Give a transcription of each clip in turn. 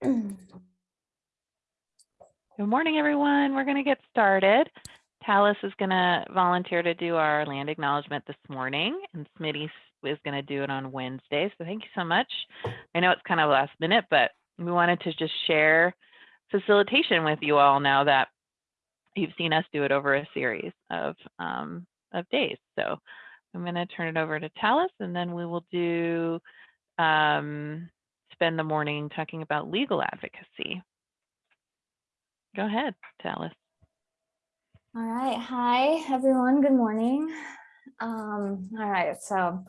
Good morning, everyone. We're going to get started. Talis is going to volunteer to do our land acknowledgement this morning, and Smitty is going to do it on Wednesday. So thank you so much. I know it's kind of last minute, but we wanted to just share facilitation with you all now that you've seen us do it over a series of um, of days. So I'm going to turn it over to Talis, and then we will do um, spend the morning talking about legal advocacy. Go ahead, Talis. All right. Hi, everyone. Good morning. Um, all right. So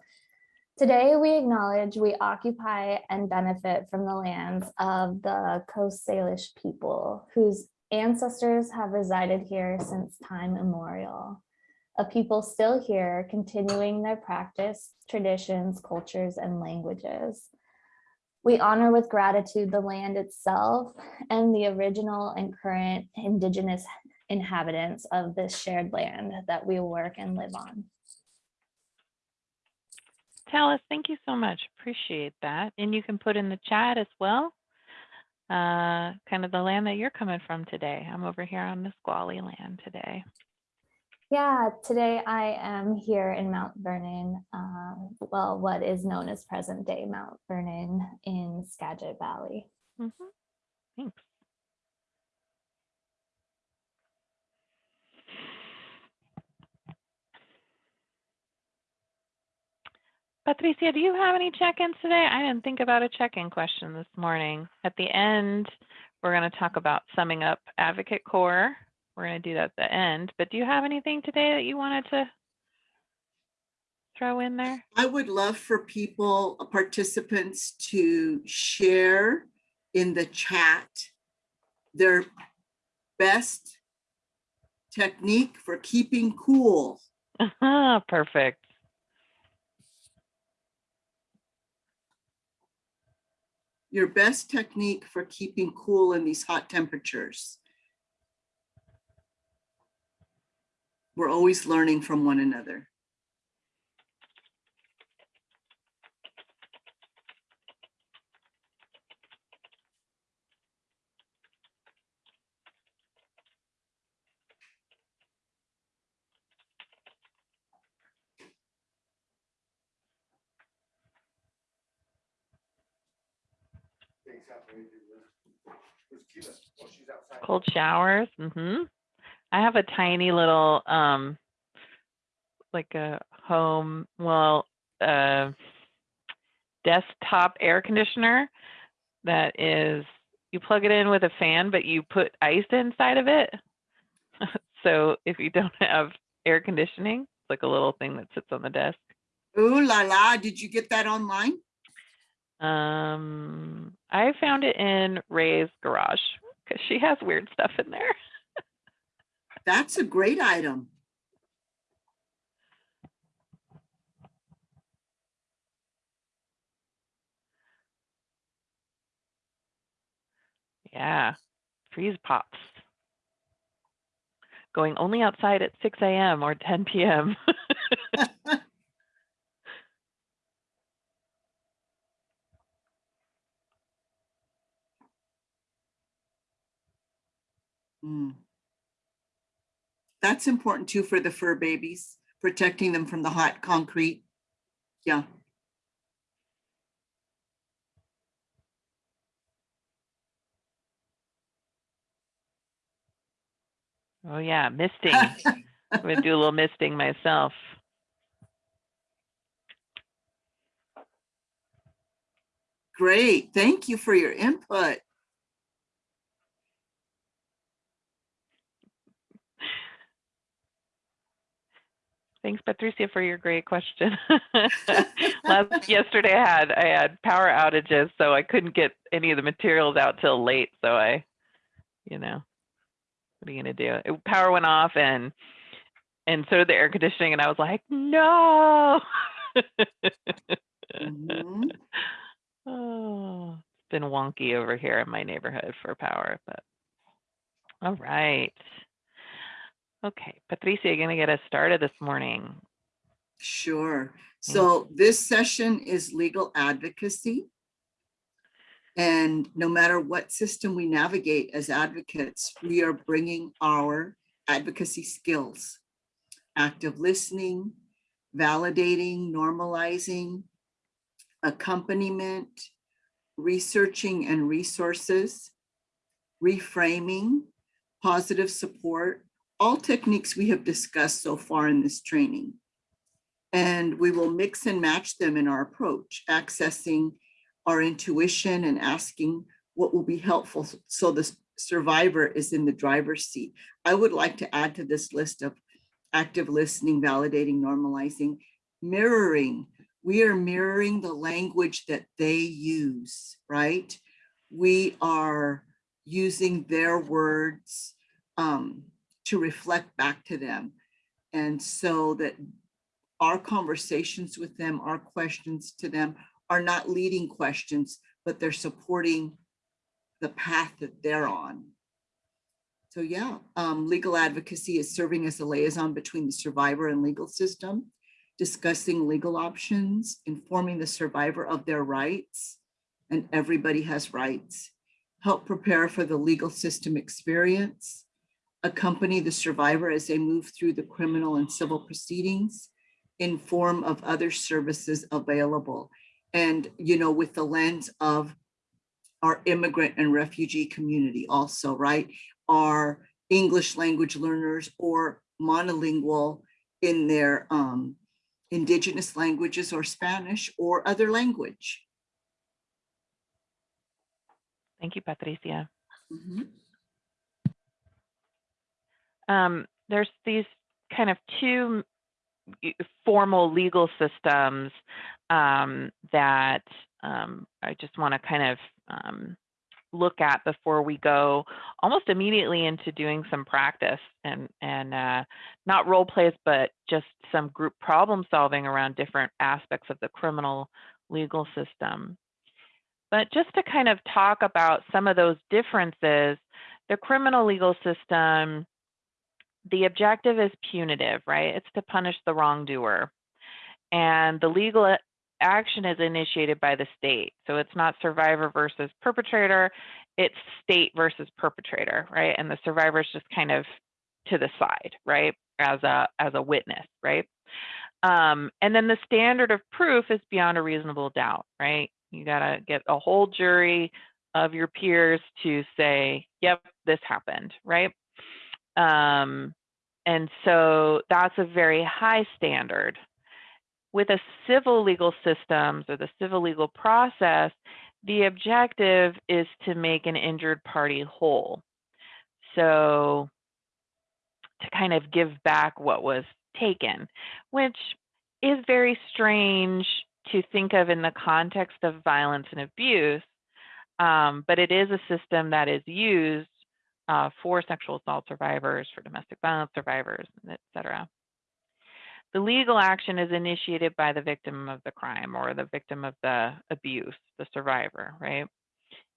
today we acknowledge we occupy and benefit from the lands of the Coast Salish people whose ancestors have resided here since time immemorial. A people still here continuing their practice, traditions, cultures, and languages. We honor with gratitude the land itself and the original and current indigenous inhabitants of this shared land that we work and live on. Talis, thank you so much. Appreciate that. And you can put in the chat as well, uh, kind of the land that you're coming from today. I'm over here on the Squally land today. Yeah, today I am here in Mount Vernon, uh, well, what is known as present day Mount Vernon in Skagit Valley. Mm -hmm. Thanks. Patricia, do you have any check-ins today? I didn't think about a check-in question this morning. At the end, we're going to talk about summing up Advocate Corps. We're going to do that at the end, but do you have anything today that you wanted to throw in there? I would love for people, uh, participants to share in the chat their best technique for keeping cool. Perfect. your best technique for keeping cool in these hot temperatures. We're always learning from one another. Cold showers. Mm-hmm. I have a tiny little, um, like a home, well, uh, desktop air conditioner that is, you plug it in with a fan, but you put ice inside of it. so if you don't have air conditioning, it's like a little thing that sits on the desk. Ooh la la, did you get that online? Um, I found it in Ray's garage because she has weird stuff in there. That's a great item. Yeah, freeze pops. Going only outside at 6 a.m. or 10 p.m. Mm. That's important too for the fur babies, protecting them from the hot concrete. Yeah. Oh yeah, misting. I'm gonna do a little misting myself. Great, thank you for your input. Thanks, Patricia, for your great question. Last yesterday, I had I had power outages, so I couldn't get any of the materials out till late. So I, you know, what are you gonna do? It, power went off, and and so did the air conditioning, and I was like, no. mm -hmm. Oh, it's been wonky over here in my neighborhood for power, but all right. Okay, Patricia, you're going to get us started this morning. Sure. Mm. So this session is legal advocacy. And no matter what system we navigate as advocates, we are bringing our advocacy skills, active listening, validating, normalizing, accompaniment, researching and resources, reframing, positive support, all techniques we have discussed so far in this training. And we will mix and match them in our approach, accessing our intuition and asking what will be helpful so the survivor is in the driver's seat. I would like to add to this list of active listening, validating, normalizing, mirroring. We are mirroring the language that they use, right? We are using their words um, to reflect back to them. And so that our conversations with them, our questions to them are not leading questions, but they're supporting the path that they're on. So yeah, um, legal advocacy is serving as a liaison between the survivor and legal system, discussing legal options, informing the survivor of their rights, and everybody has rights, help prepare for the legal system experience, accompany the survivor as they move through the criminal and civil proceedings, in form of other services available. And, you know, with the lens of our immigrant and refugee community also, right? Our English language learners or monolingual in their um, indigenous languages or Spanish or other language. Thank you, Patricia. Mhm. Um, there's these kind of two formal legal systems um, that um, I just want to kind of um, look at before we go almost immediately into doing some practice and and uh, not role plays, but just some group problem solving around different aspects of the criminal legal system. But just to kind of talk about some of those differences, the criminal legal system the objective is punitive, right? It's to punish the wrongdoer. And the legal action is initiated by the state. So it's not survivor versus perpetrator, it's state versus perpetrator, right? And the survivor is just kind of to the side, right? As a as a witness, right? Um, and then the standard of proof is beyond a reasonable doubt, right? You gotta get a whole jury of your peers to say, yep, this happened, right? Um, and so that's a very high standard. With a civil legal systems or the civil legal process, the objective is to make an injured party whole. So to kind of give back what was taken, which is very strange to think of in the context of violence and abuse, um, but it is a system that is used uh, for sexual assault survivors, for domestic violence survivors, et cetera. The legal action is initiated by the victim of the crime or the victim of the abuse, the survivor, right?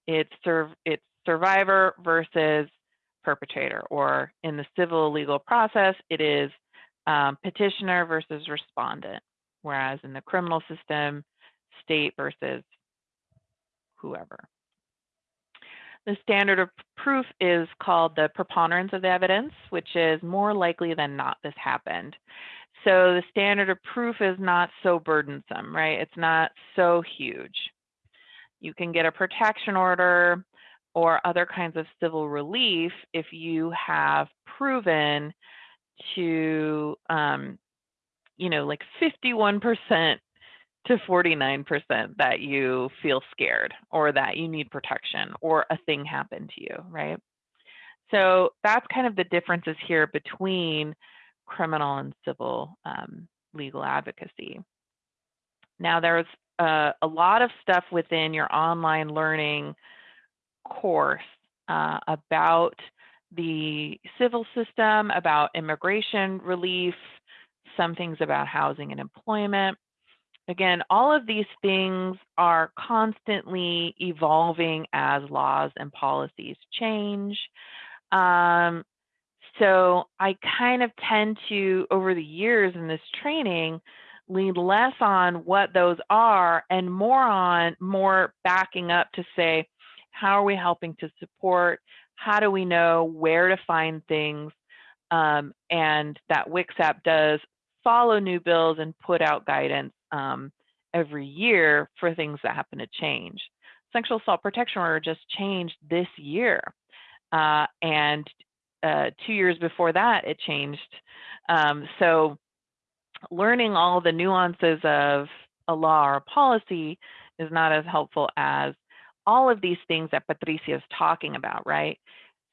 It's, it's survivor versus perpetrator, or in the civil legal process, it is um, petitioner versus respondent, whereas in the criminal system, state versus whoever. The standard of proof is called the preponderance of the evidence, which is more likely than not this happened. So the standard of proof is not so burdensome, right? It's not so huge. You can get a protection order or other kinds of civil relief if you have proven to, um, you know, like 51% to 49% that you feel scared or that you need protection or a thing happened to you, right? So that's kind of the differences here between criminal and civil um, legal advocacy. Now there's a, a, lot of stuff within your online learning course uh, about the civil system, about immigration relief, some things about housing and employment. Again, all of these things are constantly evolving as laws and policies change. Um, so I kind of tend to, over the years in this training, lean less on what those are and more on more backing up to say, How are we helping to support? How do we know where to find things? Um, and that WCSAP does follow new bills and put out guidance um, every year for things that happen to change. Sexual assault protection order just changed this year. Uh, and uh, two years before that, it changed. Um, so learning all the nuances of a law or a policy is not as helpful as all of these things that Patricia is talking about, right?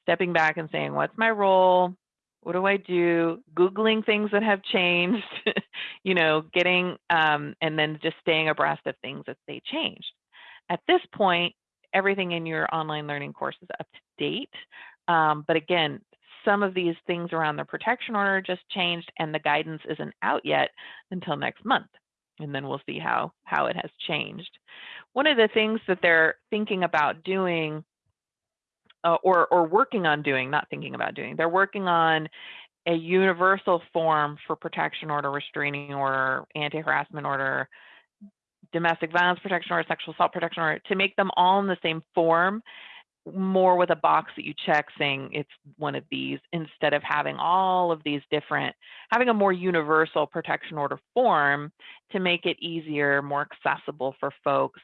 Stepping back and saying, what's my role? What do I do? Googling things that have changed, you know, getting, um, and then just staying abreast of things as they change. At this point, everything in your online learning course is up to date. Um, but again, some of these things around the protection order just changed and the guidance isn't out yet until next month. And then we'll see how, how it has changed. One of the things that they're thinking about doing uh, or, or working on doing, not thinking about doing, they're working on a universal form for protection order, restraining order, anti-harassment order, domestic violence protection order, sexual assault protection order, to make them all in the same form more with a box that you check saying it's one of these instead of having all of these different, having a more universal protection order form to make it easier, more accessible for folks.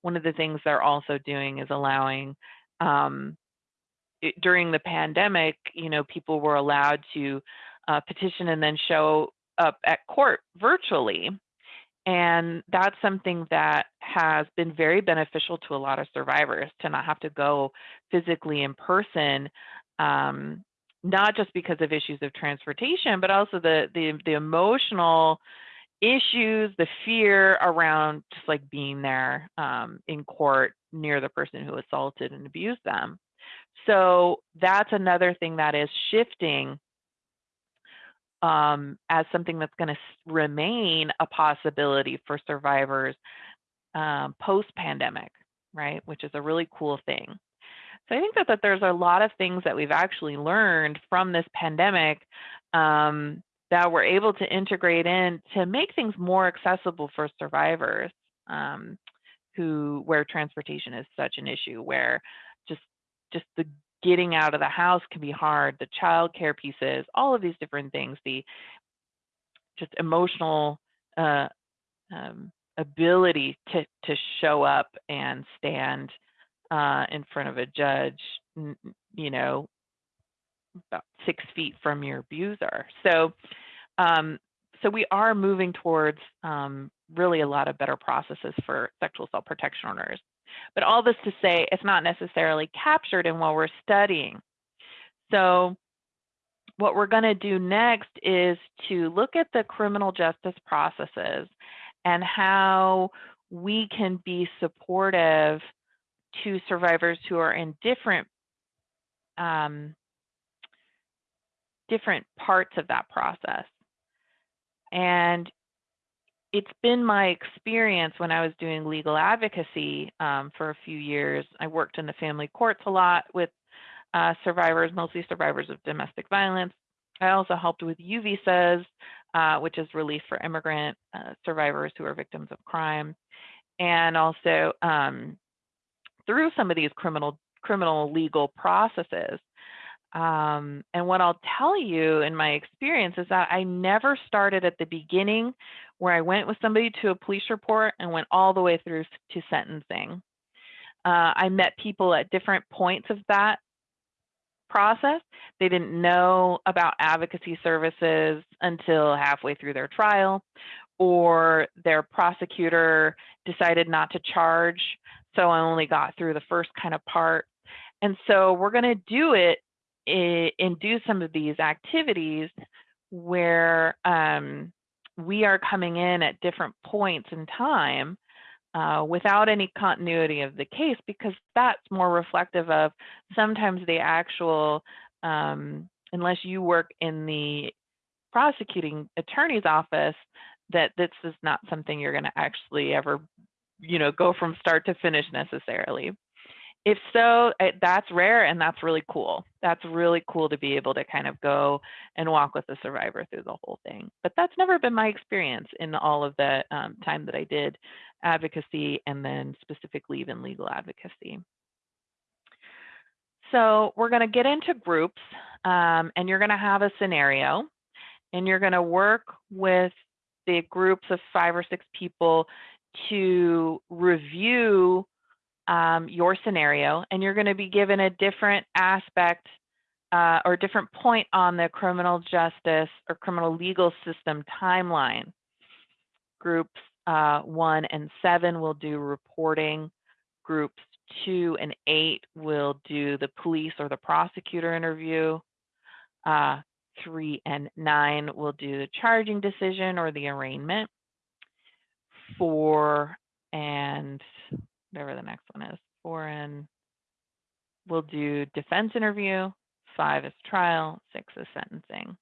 One of the things they're also doing is allowing, um, during the pandemic, you know, people were allowed to uh, petition and then show up at court virtually. And that's something that has been very beneficial to a lot of survivors to not have to go physically in person, um, not just because of issues of transportation, but also the, the, the emotional issues, the fear around just like being there um, in court near the person who assaulted and abused them. So that's another thing that is shifting um, as something that's going to remain a possibility for survivors um, post-pandemic, right? Which is a really cool thing. So I think that, that there's a lot of things that we've actually learned from this pandemic um, that we're able to integrate in to make things more accessible for survivors um, who where transportation is such an issue, where just the getting out of the house can be hard, the childcare pieces, all of these different things, the just emotional uh, um, ability to, to show up and stand uh, in front of a judge, you know, about six feet from your abuser. So, um, so we are moving towards um, really a lot of better processes for sexual assault protection orders. But all this to say, it's not necessarily captured in what we're studying. So what we're going to do next is to look at the criminal justice processes and how we can be supportive to survivors who are in different um, different parts of that process. And it's been my experience when I was doing legal advocacy um, for a few years. I worked in the family courts a lot with uh, survivors, mostly survivors of domestic violence. I also helped with U visas, uh, which is relief for immigrant uh, survivors who are victims of crime, and also um, through some of these criminal criminal legal processes. Um, and what I'll tell you in my experience is that I never started at the beginning where I went with somebody to a police report and went all the way through to sentencing. Uh, I met people at different points of that process. They didn't know about advocacy services until halfway through their trial, or their prosecutor decided not to charge, so I only got through the first kind of part. And so we're going to do it and do some of these activities where um, we are coming in at different points in time uh, without any continuity of the case because that's more reflective of sometimes the actual, um, unless you work in the prosecuting attorney's office, that this is not something you're going to actually ever, you know, go from start to finish necessarily if so, eh, that's rare and that's really cool. That's really cool to be able to kind of go and walk with the survivor through the whole thing. But that's never been my experience in all of the um, time that I did advocacy and then specifically even legal advocacy. So we're going to get into groups um, and you're going to have a scenario and you're going to work with the groups of five or six people to review um, your scenario and you're going to be given a different aspect uh, or different point on the criminal justice or criminal legal system timeline. Groups uh, one and seven will do reporting. Groups two and eight will do the police or the prosecutor interview. Uh, three and nine will do the charging decision or the arraignment. Four and whatever the next one is, and we'll do defense interview. Five is trial, six is sentencing.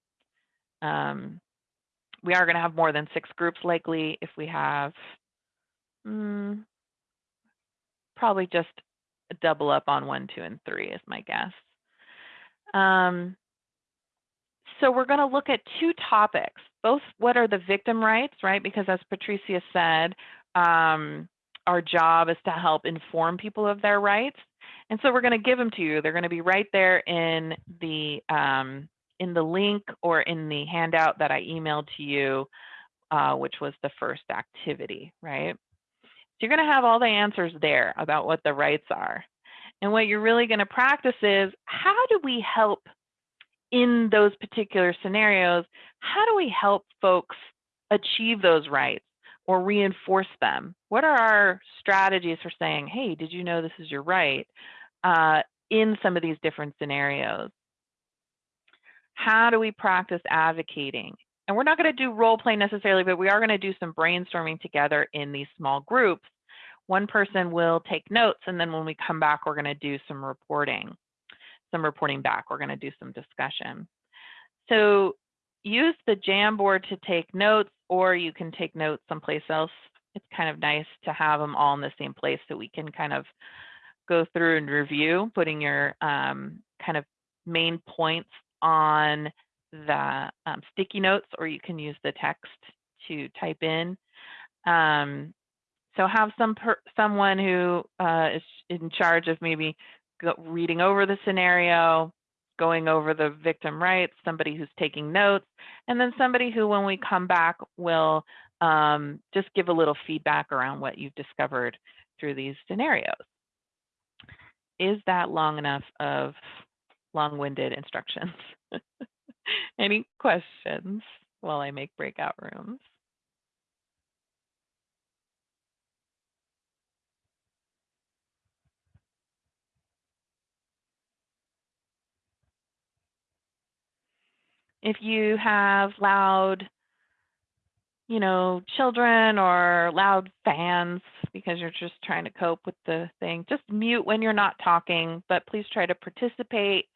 Um, we are going to have more than six groups likely if we have mm, probably just double up on one, two, and three is my guess. Um, so we're going to look at two topics, both what are the victim rights, right? Because as Patricia said, um, our job is to help inform people of their rights. And so we're going to give them to you. They're going to be right there in the um, in the link or in the handout that I emailed to you, uh, which was the first activity, right? So you're going to have all the answers there about what the rights are. And what you're really going to practice is how do we help in those particular scenarios? How do we help folks achieve those rights or reinforce them? What are our strategies for saying, hey, did you know this is your right uh, in some of these different scenarios? How do we practice advocating? And we're not going to do role play necessarily, but we are going to do some brainstorming together in these small groups. One person will take notes, and then when we come back, we're going to do some reporting, some reporting back. We're going to do some discussion. So use the Jamboard to take notes, or you can take notes someplace else. It's kind of nice to have them all in the same place so we can kind of go through and review, putting your um, kind of main points on the um, sticky notes, or you can use the text to type in. Um, so have some someone who uh, is in charge of maybe reading over the scenario, going over the victim rights, somebody who's taking notes, and then somebody who, when we come back, will um, just give a little feedback around what you've discovered through these scenarios. Is that long enough of long-winded instructions? Any questions while I make breakout rooms? If you have loud, you know, children or loud fans because you're just trying to cope with the thing, just mute when you're not talking, but please try to participate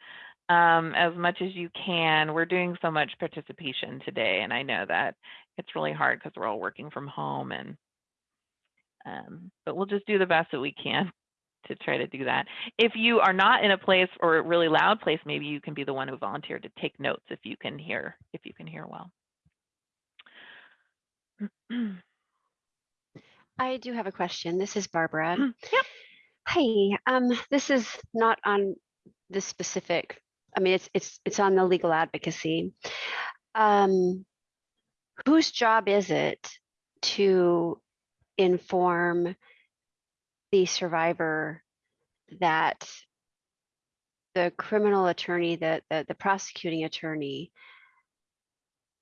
um, as much as you can. We're doing so much participation today, and I know that it's really hard because we're all working from home and um, but we'll just do the best that we can to try to do that. If you are not in a place or a really loud place, maybe you can be the one who volunteered to take notes if you can hear, if you can hear well. I do have a question. This is Barbara. Yep. Hi, um, this is not on the specific, I mean, it's, it's, it's on the legal advocacy. Um, whose job is it to inform the survivor that the criminal attorney, that the, the prosecuting attorney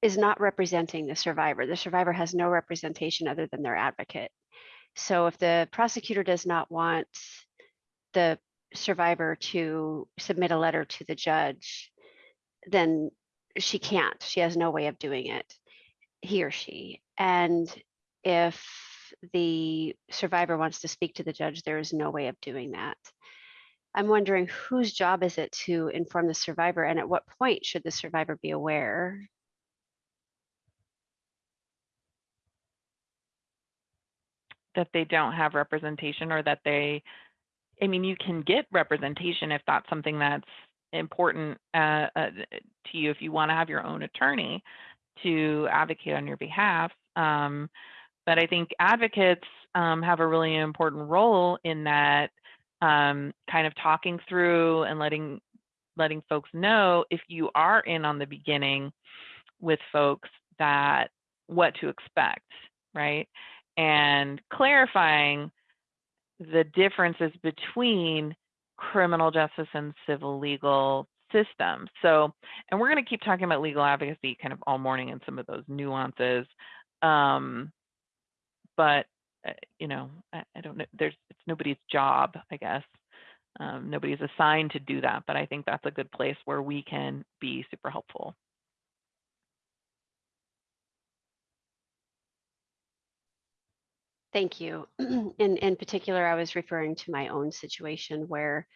is not representing the survivor. The survivor has no representation other than their advocate. So if the prosecutor does not want the survivor to submit a letter to the judge, then she can't. She has no way of doing it, he or she. And if the survivor wants to speak to the judge, there is no way of doing that. I'm wondering whose job is it to inform the survivor and at what point should the survivor be aware? That they don't have representation or that they, I mean, you can get representation if that's something that's important uh, uh, to you, if you want to have your own attorney to advocate on your behalf. Um, but I think advocates um, have a really important role in that um, kind of talking through and letting letting folks know if you are in on the beginning with folks that what to expect, right? And clarifying the differences between criminal justice and civil legal systems. So, and we're going to keep talking about legal advocacy kind of all morning and some of those nuances. Um, but uh, you know, I, I don't know. There's it's nobody's job, I guess. Um, nobody's assigned to do that, but I think that's a good place where we can be super helpful. Thank you. In, in particular, I was referring to my own situation where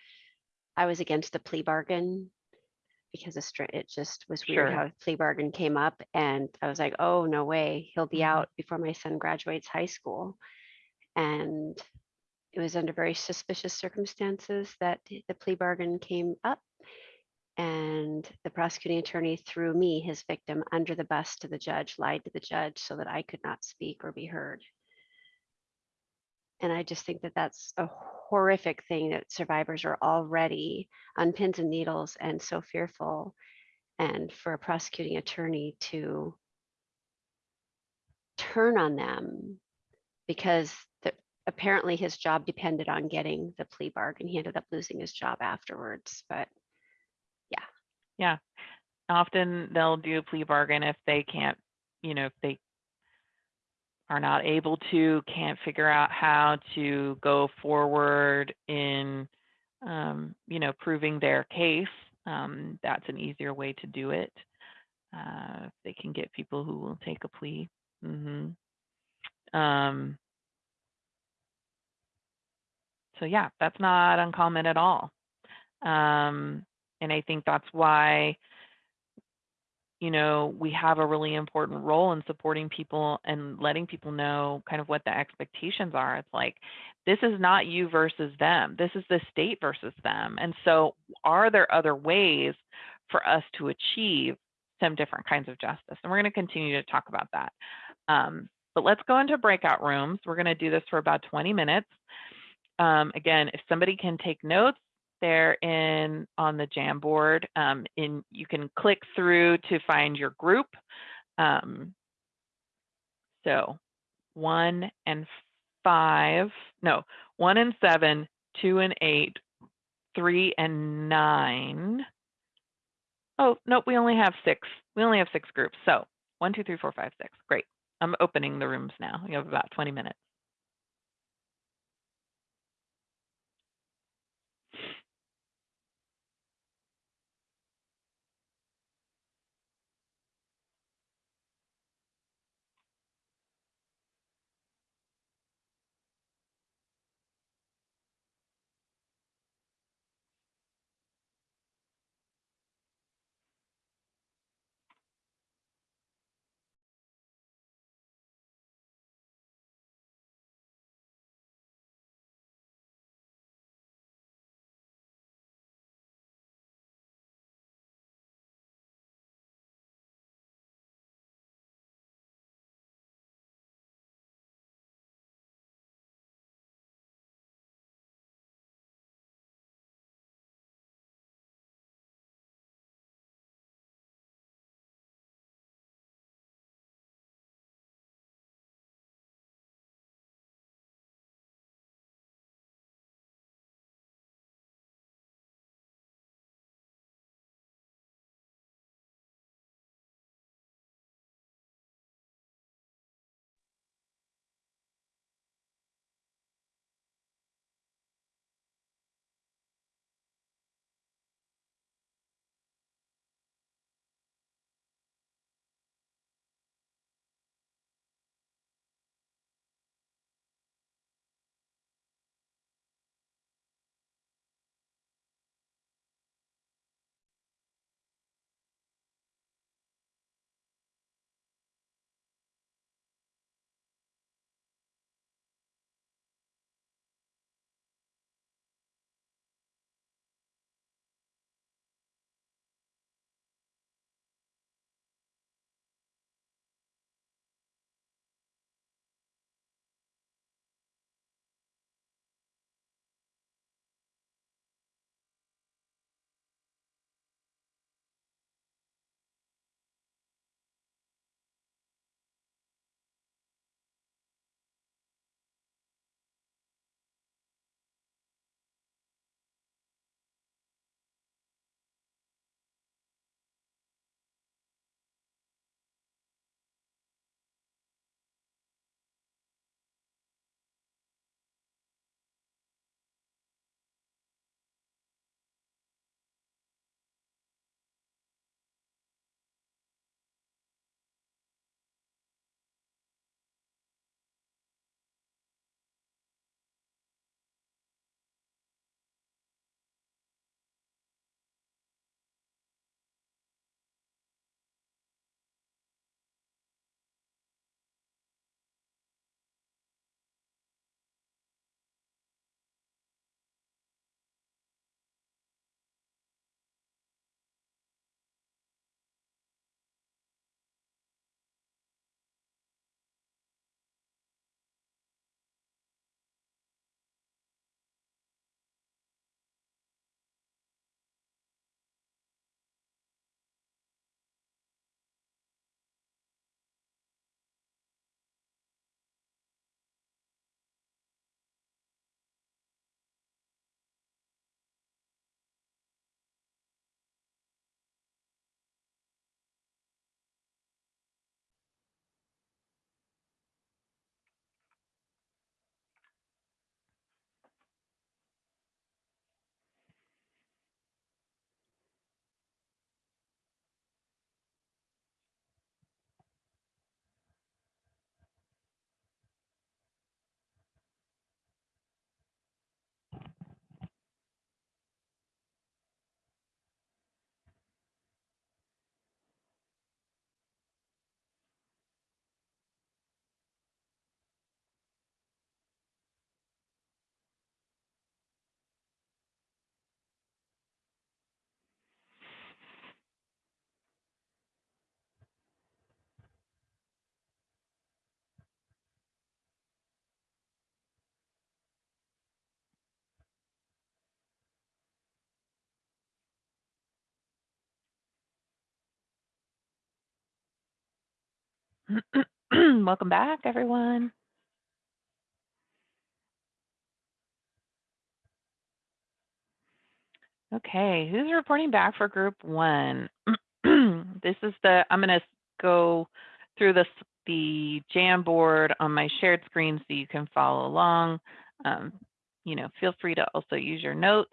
I was against the plea bargain because of it just was weird Sure. how plea bargain came up and I was like, oh, no way, he'll be Mhm. out before my son graduates high school. And it was under very suspicious circumstances that the plea bargain came up. And the prosecuting attorney threw me, his victim, under the bus to the judge, lied to the judge so that I could not speak or be heard. And I just think that that's a horrific thing that survivors are already on pins and needles and so fearful. And for a prosecuting attorney to turn on them because the, apparently his job depended on getting the plea bargain. He ended up losing his job afterwards, but yeah. Yeah. Often they'll do a plea bargain if they can't, you know, if they are not able to, can't figure out how to go forward in, um, you know, proving their case. Um, that's an easier way to do it. Uh, they can get people who will take a plea. hmm Um, so yeah, that's not uncommon at all. Um, and I think that's why, you know, we have a really important role in supporting people and letting people know kind of what the expectations are. It's like, this is not you versus them. This is the state versus them. And so, are there other ways for us to achieve some different kinds of justice? And we're going to continue to talk about that. Um, but let's go into breakout rooms. We're going to do this for about 20 minutes. Um, again, if somebody can take notes, they're in on the Jamboard. Um, in you can click through to find your group. Um, so one and five, no, one and seven, two and eight, three and nine. Oh, nope, we only have six. We only have six groups. So one, two, three, four, five, six. Great. I'm opening the rooms now. You have about 20 minutes. Welcome back, everyone. Okay, who's reporting back for group one? This is the, I'm gonna go through this, the Jamboard on my shared screen so you can follow along. Um, You know, feel free to also use your notes.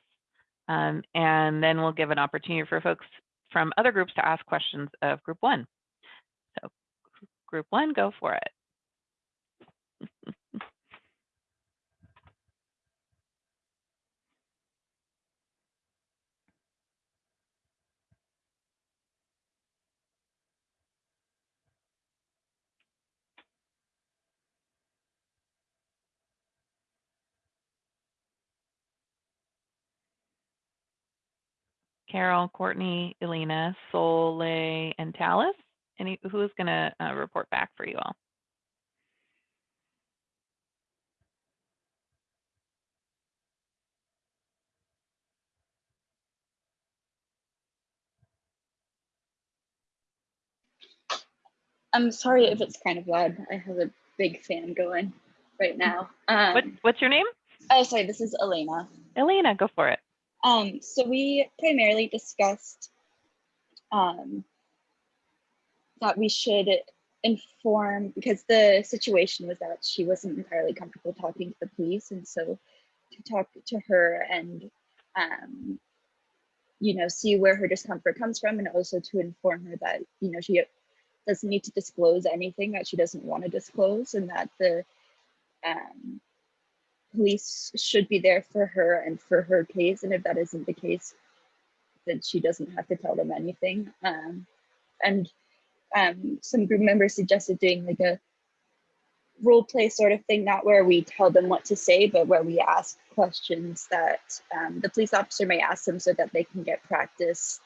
Um, And then we'll give an opportunity for folks from other groups to ask questions of group one. Group one, go for it. Carol, Courtney, Elena, Soleil, and Tallis. Any, who is gonna uh, report back for you all? I'm sorry if it's kind of loud. I have a big fan going right now. What, Um, what's your name? oh, sorry, this is Elena. Elena, go for it. Um, so we primarily discussed um, that we should inform because the situation was that she wasn't entirely comfortable talking to the police, and so to talk to her and um, you know see where her discomfort comes from, and also to inform her that you know she doesn't need to disclose anything that she doesn't want to disclose, and that the um, police should be there for her and for her case. And if that isn't the case, then she doesn't have to tell them anything. Um, and um, some group members suggested doing like a role play sort of thing, not where we tell them what to say, but where we ask questions that um, the police officer may ask them so that they can get practice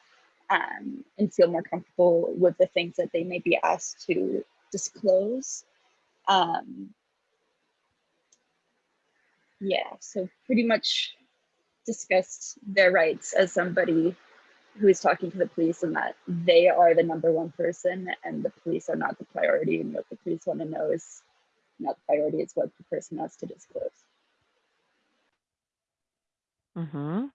um, and feel more comfortable with the things that they may be asked to disclose. Um, yeah, so pretty much discussed their rights as somebody who is talking to the police and that they are the number one person and the police are not the priority and what the police want to know is not the priority, it's what the person has to disclose. Mm-hmm.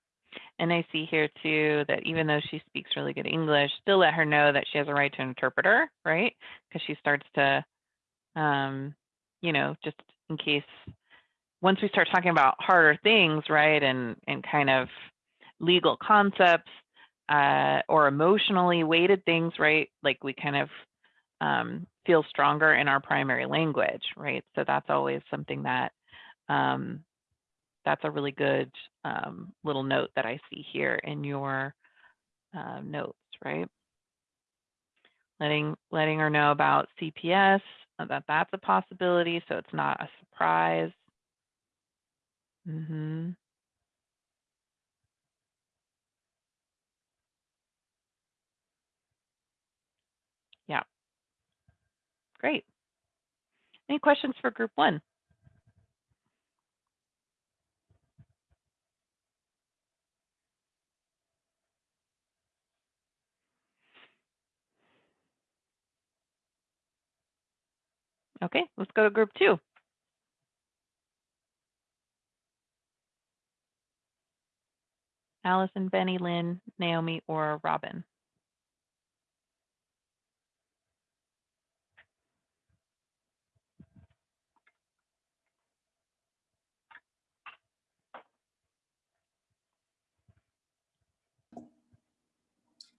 And I see here too that even though she speaks really good English, still let her know that she has a right to an interpreter, right? Because she starts to, um, you know, just in case once we start talking about harder things, right, and and kind of legal concepts uh, or emotionally weighted things, right? Like we kind of um, feel stronger in our primary language, right? So that's always something that um, that's a really good um, little note that I see here in your uh, notes, right? Letting letting her know about CPS uh, that that's a possibility, so it's not a surprise. Mm-hmm. Yeah. Great. Any questions for group one? Okay, let's go to group two. Allison, Benny, Lynn, Naomi, or Robin.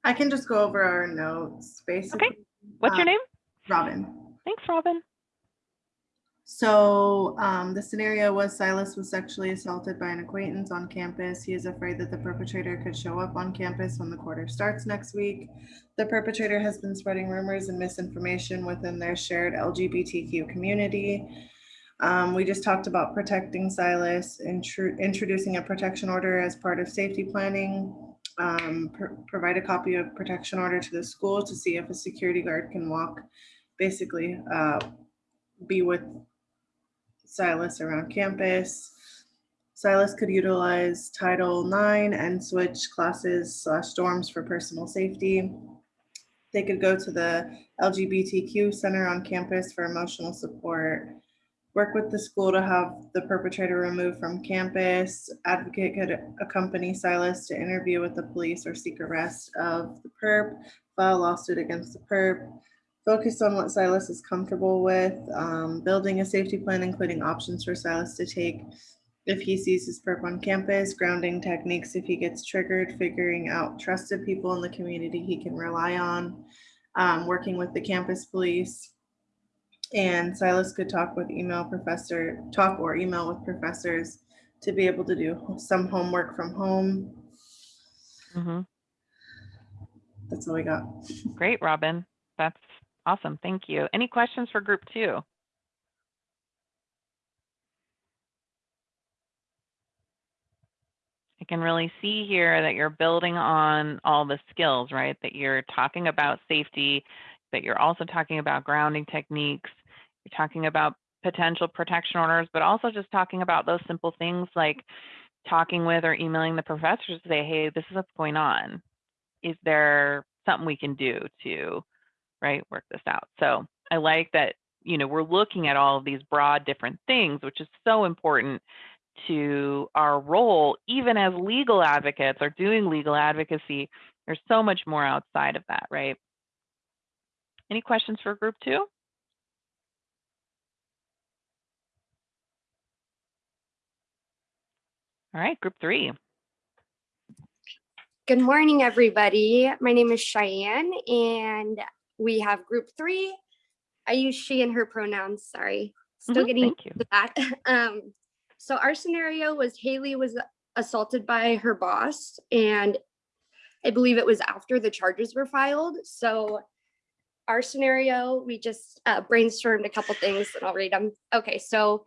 I can just go over our notes, basically. What's your Uh, name? Robin. Thanks, Robin. So um, the scenario was Silas was sexually assaulted by an acquaintance on campus. He is afraid that the perpetrator could show up on campus when the quarter starts next week. The perpetrator has been spreading rumors and misinformation within their shared LGBTQ community. Um, we just talked about protecting Silas, introducing a protection order as part of safety planning. Um, pr- provide a copy of protection order to the school to see if a security guard can walk, basically uh, be with Silas around campus. Silas could utilize Title IX and switch classes slash dorms for personal safety. They could go to the LGBTQ center on campus for emotional support. Work with the school to have the perpetrator removed from campus. Advocate could accompany Silas to interview with the police or seek arrest of the perp, file a lawsuit against the perp. Focus on what Silas is comfortable with, um, building a safety plan, including options for Silas to take if he sees his perp on campus, grounding techniques if he gets triggered, figuring out trusted people in the community he can rely on, um, working with the campus police. And Silas could talk with email professor, talk or email with professors to be able to do some homework from home. Mhm. That's all we got. Great, Robin. That's awesome. Thank you. Any questions for group two? I can really see here that you're building on all the skills, right? That you're talking about safety, that you're also talking about grounding techniques. You're talking about potential protection orders, but also just talking about those simple things like talking with or emailing the professors to say, hey, this is what's going on. Is there something we can do to, right, work this out? So I like that, you know, we're looking at all of these broad different things, which is so important to our role, even as legal advocates or doing legal advocacy. There's so much more outside of that, right? Any questions for group two? All right, group three. Good morning, everybody. My name is Cheyenne and we have group three. I use she and her pronouns, sorry. Still Mhm, getting Thank to that. Um, so our scenario was Haley was assaulted by her boss and I believe it was after the charges were filed. So our scenario, we just uh, brainstormed a couple things and I'll read them. Okay, so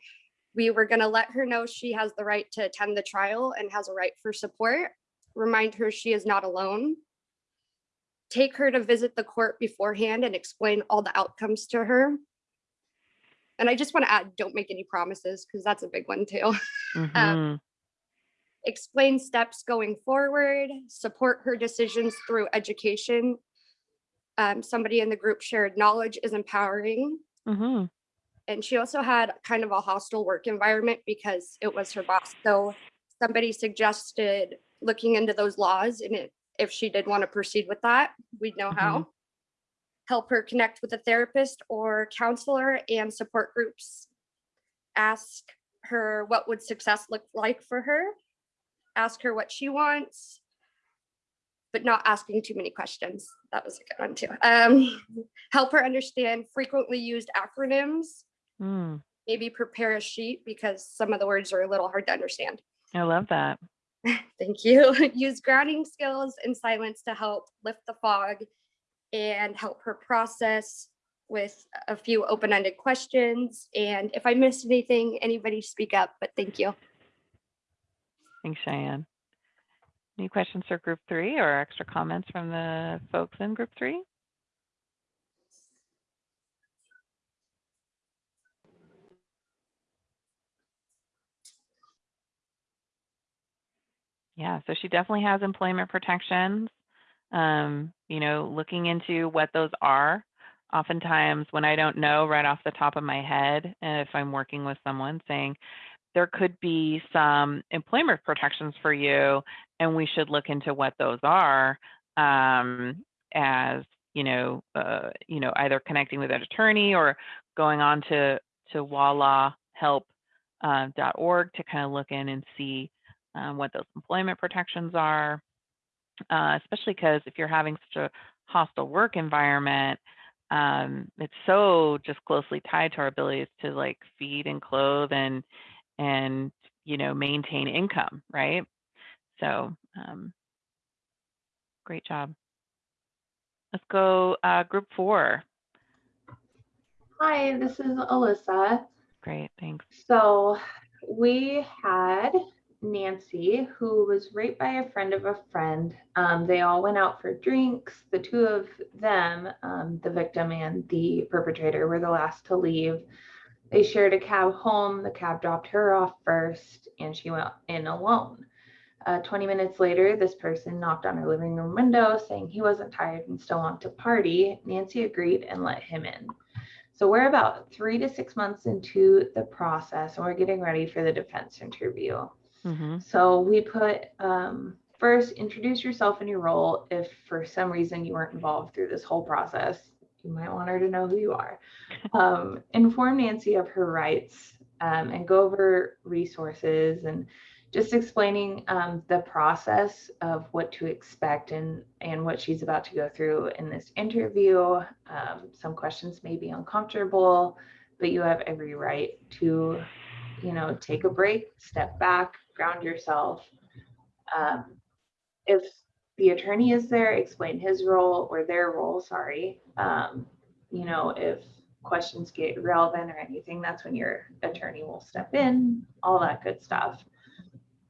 we were gonna let her know she has the right to attend the trial and has a right for support. Remind her she is not alone. Take her to visit the court beforehand and explain all the outcomes to her. And I just want to add, don't make any promises because that's a big one too. Mhm. Explain steps going forward, support her decisions through education. Um, somebody in the group shared knowledge is empowering. Mhm. And she also had kind of a hostile work environment because it was her boss. So somebody suggested looking into those laws and it, if she did want to proceed with that, we'd know how. Help her connect with a therapist or counselor and support groups. Ask her what would success look like for her. Ask her what she wants. But not asking too many questions. That was a good one too. Um, help her understand frequently used acronyms Mm, maybe prepare a sheet because some of the words are a little hard to understand. I love that. Thank you. Use grounding skills and silence to help lift the fog and help her process with a few open-ended questions. And if I missed anything, anybody speak up, but thank you. Thanks, Cheyenne. Any questions for group three or extra comments from the folks in group three? Yeah, so she definitely has employment protections. Um, you know, looking into what those are. Oftentimes when I don't know right off the top of my head, if I'm working with someone saying, there could be some employment protections for you, and we should look into what those are um, as you know, uh, you know, either connecting with an attorney or going on to to wallahhelp.org to kind of look in and see um, what those employment protections are. Uh, especially because if you're having such a hostile work environment, um, it's so just closely tied to our abilities to like feed and clothe and and you know maintain income, right? So um, great job. Let's go uh, group four. Hi, this is Alyssa. Great, thanks. So we had Nancy, who was raped by a friend of a friend. Um, they all went out for drinks. The two of them, um, the victim and the perpetrator, were the last to leave. They shared a cab home. The cab dropped her off first, and she went in alone. Uh, 20 minutes later, this person knocked on her living room window saying he wasn't tired and still wanted to party. Nancy agreed and let him in. So we're about three to six months into the process and we're getting ready for the defense interview. Mhm. So we put um, first introduce yourself and your role. If for some reason you weren't involved through this whole process, you might want her to know who you are. Um, inform Nancy of her rights um, and go over resources and just explaining um, the process of what to expect and and what she's about to go through in this interview. Um, some questions may be uncomfortable, but you have every right to, you know, take a break, step back, ground yourself. Um, if the attorney is there, explain his role or their role. Sorry. Um, you know, if questions get relevant or anything, that's when your attorney will step in. All that good stuff.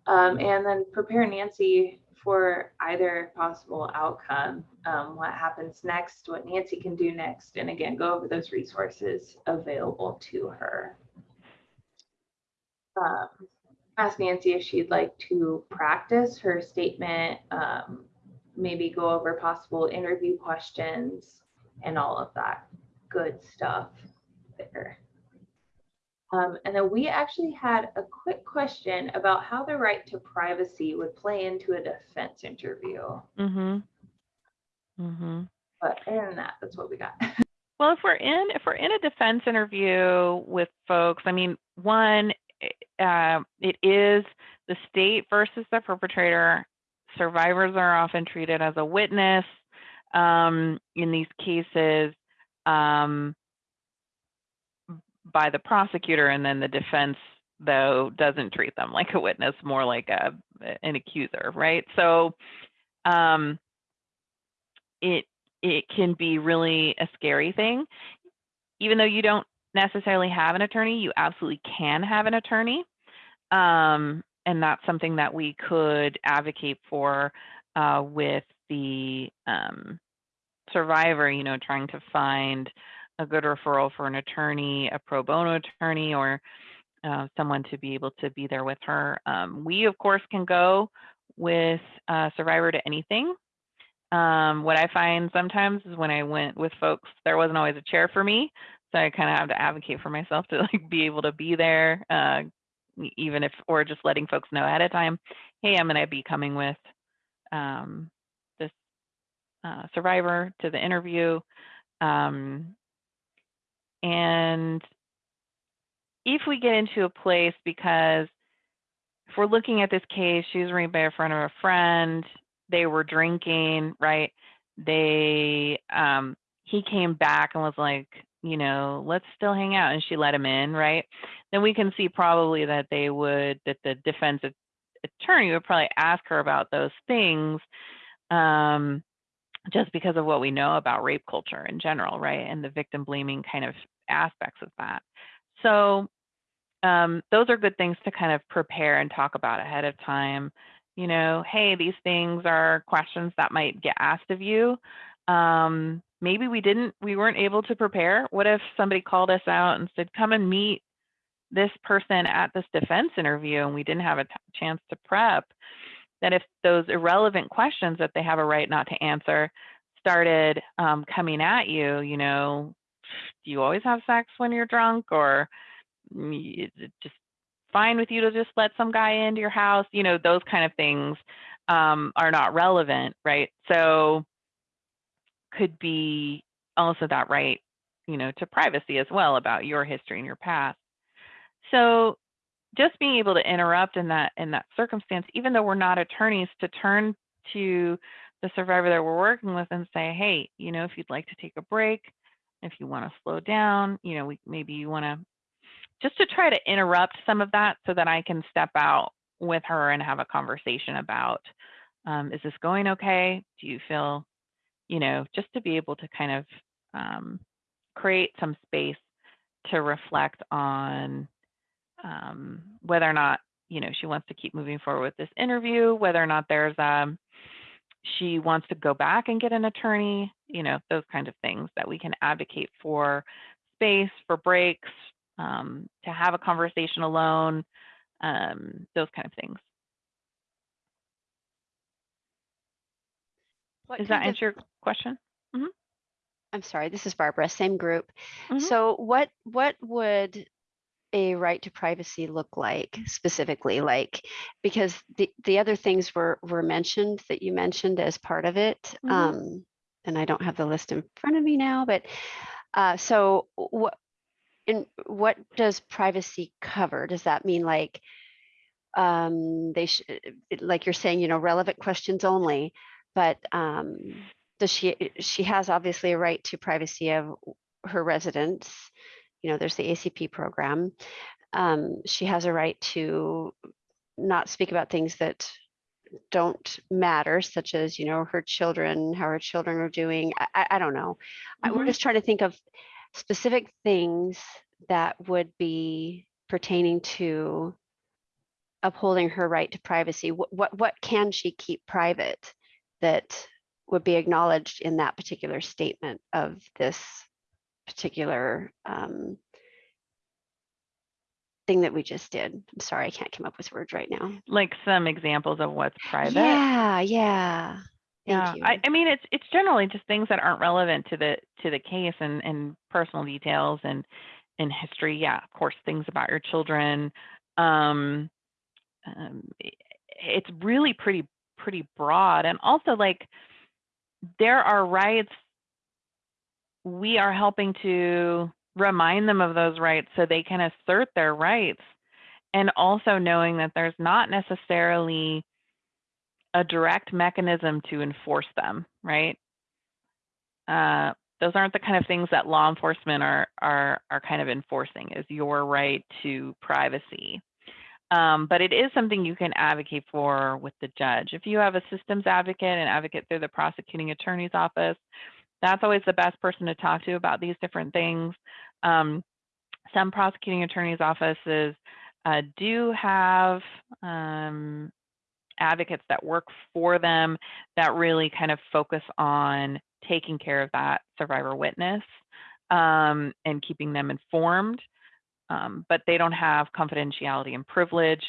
Um, and then prepare Nancy for either possible outcome, um, what happens next, what Nancy can do next, and again, go over those resources available to her. Um, ask Nancy if she'd like to practice her statement, um, maybe go over possible interview questions and all of that good stuff there. Um, and then we actually had a quick question about how the right to privacy would play into a defense interview. Mm-hmm. Mm-hmm. But other than that, that's what we got. Well, if we're in if we're in a defense interview with folks, I mean, one, uh, it is the state versus the perpetrator. Survivors are often treated as a witness um, in these cases um, by the prosecutor, and then the defense though doesn't treat them like a witness, more like a an accuser, right? So um, it it can be really a scary thing. Even though you don't necessarily have an attorney, you absolutely can have an attorney. Um, and that's something that we could advocate for uh, with the um, survivor, you know, trying to find a good referral for an attorney, a pro bono attorney, or uh, someone to be able to be there with her. Um, we, of course, can go with uh, survivor to anything. Um, what I find sometimes is when I went with folks, there wasn't always a chair for me. I kind of have to advocate for myself to like be able to be there, uh, even if, or just letting folks know ahead of time, hey, I'm going to be coming with um, this uh, survivor to the interview. Um, and if we get into a place, because if we're looking at this case, she was raped by a friend of a friend, they were drinking, right? They, um, he came back and was like, you know, let's still hang out. And she let him in, right? Then we can see probably that they would, that the defense attorney would probably ask her about those things. Um, just because of what we know about rape culture in general, right? And the victim blaming kind of aspects of that. So um, those are good things to kind of prepare and talk about ahead of time. You know, hey, these things are questions that might get asked of you. Um, maybe we didn't, we weren't able to prepare. What if somebody called us out and said, come and meet this person at this defense interview and we didn't have a chance to prep? That if those irrelevant questions that they have a right not to answer started um, coming at you, you know, do you always have sex when you're drunk or mm, is it just fine with you to just let some guy into your house? You know, those kind of things um, are not relevant, right? So could be also that right, you know, to privacy as well about your history and your past. So just being able to interrupt in that in that circumstance, even though we're not attorneys, to turn to the survivor that we're working with and say, hey, you know, if you'd like to take a break, if you want to slow down, you know, we, maybe you want to just to try to interrupt some of that so that I can step out with her and have a conversation about, um, is this going okay? Do you feel, you know, just to be able to kind of um, create some space to reflect on um, whether or not you know she wants to keep moving forward with this interview, whether or not there's um she wants to go back and get an attorney, you know those kind of things that we can advocate for space for breaks, um, to have a conversation alone, um, those kind of things. What Does that kind of- answer your question? I'm sorry, this is Barbara, same group. Mhm. So what, what would a right to privacy look like specifically? Like, because the, the other things were, were mentioned that you mentioned as part of it. Mhm. Um, and I don't have the list in front of me now, but, uh, so what, in, what does privacy cover? Does that mean like, um, they should, like you're saying, you know, relevant questions only, but, um, does she, she has obviously a right to privacy of her residence. You know, there's the ACP program. Um, she has a right to not speak about things that don't matter, such as, you know, her children, how her children are doing. I, I, don't know. I- We're Mhm. just trying to think of specific things that would be pertaining to upholding her right to privacy. What, what, what can she keep private that would be acknowledged in that particular statement of this particular um, thing that we just did. I'm sorry, I can't come up with words right now. Like some examples of what's private? Yeah, yeah. Yeah, you. I, I mean, it's, it's generally just things that aren't relevant to the, to the case and, and personal details and, and history. Yeah, of course, things about your children. Um, um, it's really pretty, pretty broad. And also like, there are rights. We are helping to remind them of those rights so they can assert their rights. And also knowing that there's not necessarily a direct mechanism to enforce them, right? Uh, those aren't the kind of things that law enforcement are are are kind of enforcing is your right to privacy. Um, but it is something you can advocate for with the judge. If you have a systems advocate and advocate through the prosecuting attorney's office, that's always the best person to talk to about these different things. Um, some prosecuting attorneys' offices uh, do have um, advocates that work for them that really kind of focus on taking care of that survivor witness um, and keeping them informed. Um, but they don't have confidentiality and privilege,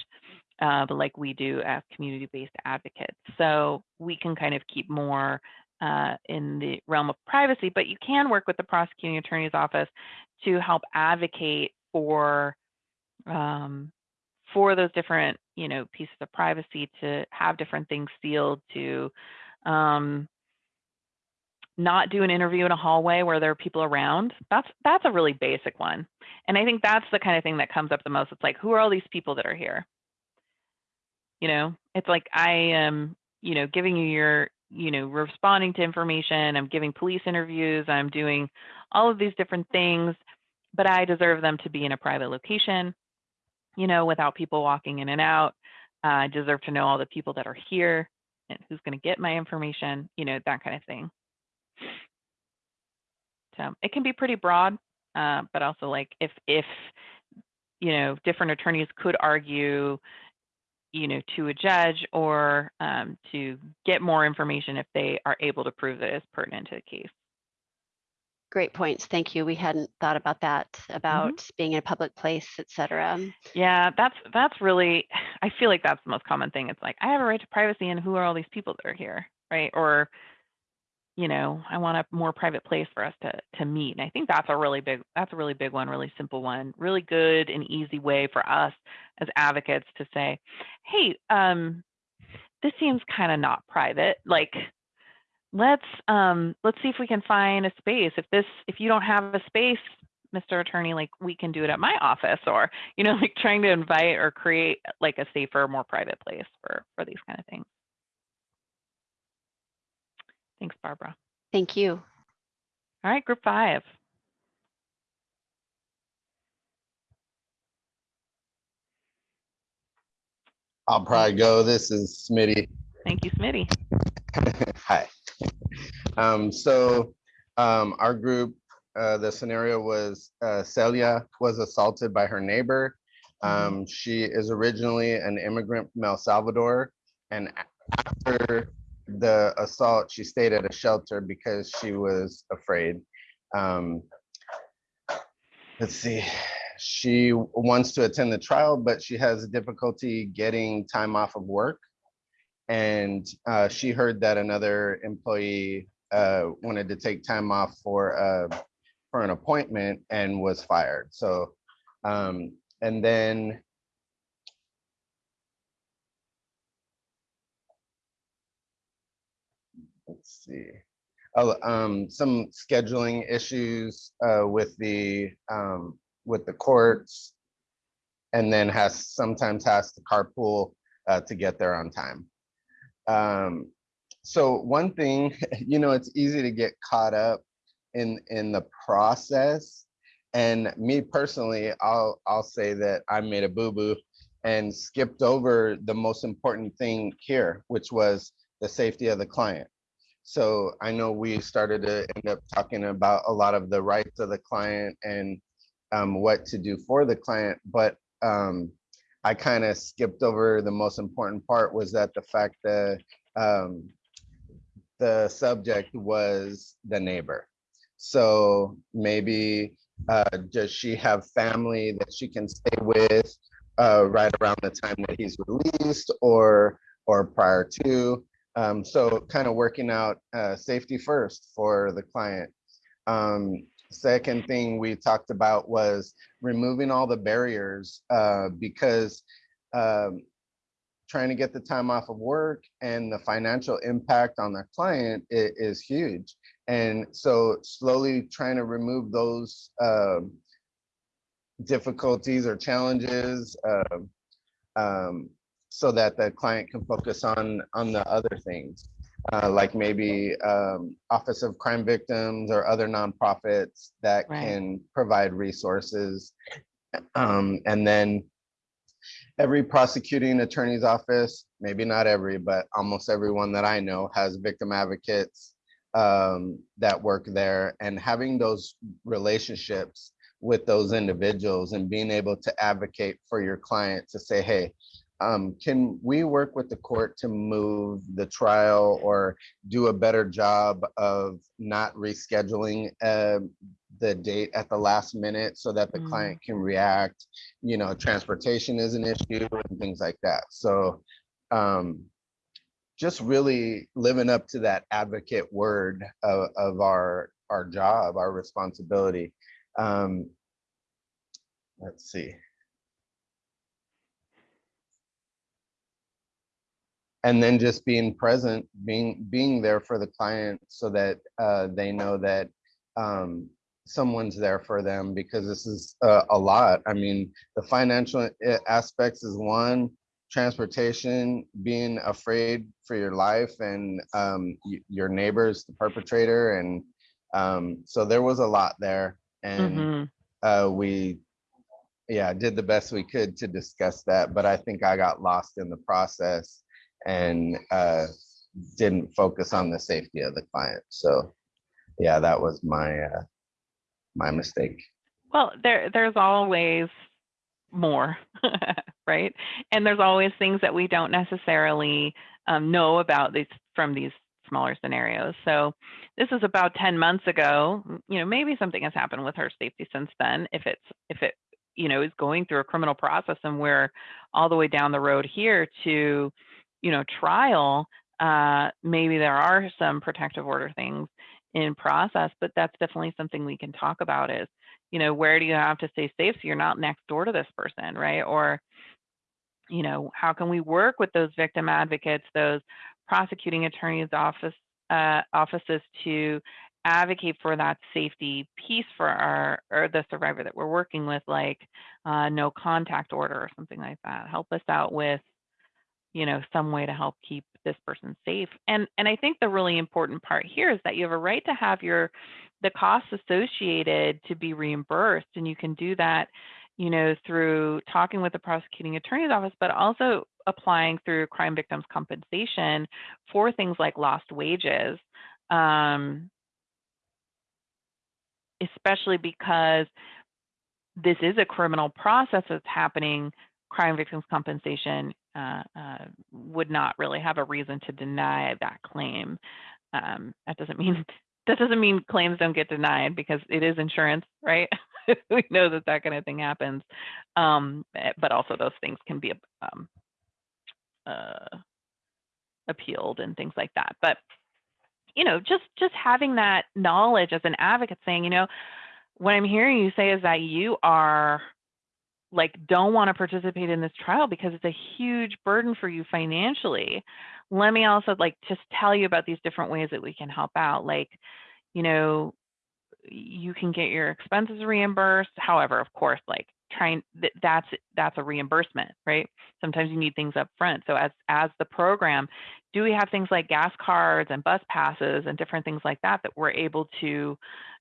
uh, but like we do as community-based advocates. So we can kind of keep more uh, in the realm of privacy, but you can work with the prosecuting attorney's office to help advocate for um, for those different you know pieces of privacy to have different things sealed to um, not do an interview in a hallway where there are people around that's that's a really basic one. And i think that's the kind of thing that comes up the most. It's like who are all these people that are here? You know it's like i am you know giving you your you know responding to information i'm giving police interviews i'm doing all of these different things but i deserve them to be in a private location you know without people walking in and out. Uh, i deserve to know all the people that are here and who's going to get my information you know that kind of thing so it can be pretty broad uh, but also like if if you know different attorneys could argue you know to a judge or um, to get more information if they are able to prove that it's pertinent to the case Great points. Thank you. We hadn't thought about that, Mm-hmm. about being in a public place, et cetera. yeah that's that's really i feel like that's the most common thing it's like i have a right to privacy and who are all these people that are here right or you know i want a more private place for us to to meet and i think that's a really big that's a really big one really simple one really good and easy way for us as advocates to say hey um this seems kind of not private like let's um let's see if we can find a space. If this if you don't have a space mr attorney like we can do it at my office or you know like trying to invite or create like a safer more private place for for these kind of things thanks barbara Thank you. all right group five I'll probably go. This is Smitty. thank you smitty Hi. Um, so um, our group, uh, the scenario was uh, Celia was assaulted by her neighbor. Um, she is originally an immigrant from El Salvador. And after the assault, she stayed at a shelter because she was afraid. Um, let's see. She wants to attend the trial, but she has difficulty getting time off of work. And uh, she heard that another employee uh, wanted to take time off for uh, for an appointment and was fired. So, um, and then let's see. Oh, um, some scheduling issues uh, with the um, with the courts, and then has sometimes has to carpool uh, to get there on time. Um, so one thing, you know, it's easy to get caught up in in the process. And me personally, I'll I'll say that I made a boo-boo and skipped over the most important thing here, which was the safety of the client. So I know we started to end up talking about a lot of the rights of the client and um, what to do for the client, but um, I kind of skipped over the most important part was that the fact that um, the subject was the neighbor. So maybe uh, does she have family that she can stay with uh, right around the time that he's released or or prior to? Um, so kind of working out uh, safety first for the client. Um, second thing we talked about was removing all the barriers uh, because um, trying to get the time off of work and the financial impact on the client is, is huge. And so slowly trying to remove those um, difficulties or challenges um, um, so that the client can focus on on the other things, uh, like maybe um, Office of Crime Victims or other nonprofits that Right. can provide resources. Um, and then every prosecuting attorney's office, maybe not every, but almost everyone that I know has victim advocates um, that work there and having those relationships with those individuals and being able to advocate for your client to say, hey, um, can we work with the court to move the trial or do a better job of not rescheduling uh, the date at the last minute so that the Mm. client can react? You know, transportation is an issue and things like that. So um, just really living up to that advocate word of, of our our job, our responsibility. Um, let's see. And then just being present, being being there for the client so that uh, they know that um, someone's there for them because this is uh, a lot. I mean, the financial aspects is one, transportation, being afraid for your life and um, your neighbors, the perpetrator, and um, so there was a lot there, and Mhm. uh, we yeah did the best we could to discuss that but i think i got lost in the process and uh, didn't focus on the safety of the client so yeah that was my uh, my mistake Well, there there's always more, right? And there's always things that we don't necessarily um, know about these from these smaller scenarios. So this is about 10 months ago. You know, maybe something has happened with her safety since then. If it's if it you know is going through a criminal process and we're all the way down the road here to you know trial, uh, maybe there are some protective order things in process, but that's definitely something we can talk about is you know, where do you have to stay safe so you're not next door to this person, right? Or, you know, how can we work with those victim advocates, those prosecuting attorneys office uh, offices to advocate for that safety piece for our or the survivor that we're working with, like uh, no contact order or something like that. Help us out with, you know, some way to help keep this person safe. And and I think the really important part here is that you have a right to have your the costs associated to be reimbursed and you can do that you know through talking with the prosecuting attorney's office but also applying through crime victims compensation for things like lost wages um, especially because this is a criminal process that's happening crime victims compensation uh, uh, would not really have a reason to deny that claim um, that doesn't mean that doesn't mean claims don't get denied because it is insurance, right? we know that that kind of thing happens, um, eh, but also those things can be um, uh, appealed and things like that. But you know, just just having that knowledge as an advocate saying, you know, what I'm hearing you say is that you are like don't want to participate in this trial because it's a huge burden for you financially. Let me also like just tell you about these different ways that we can help out. Like, you know, you can get your expenses reimbursed. However, of course, like trying th- that's that's a reimbursement, right? Sometimes you need things up front. So as as the program, do we have things like gas cards and bus passes and different things like that that we're able to,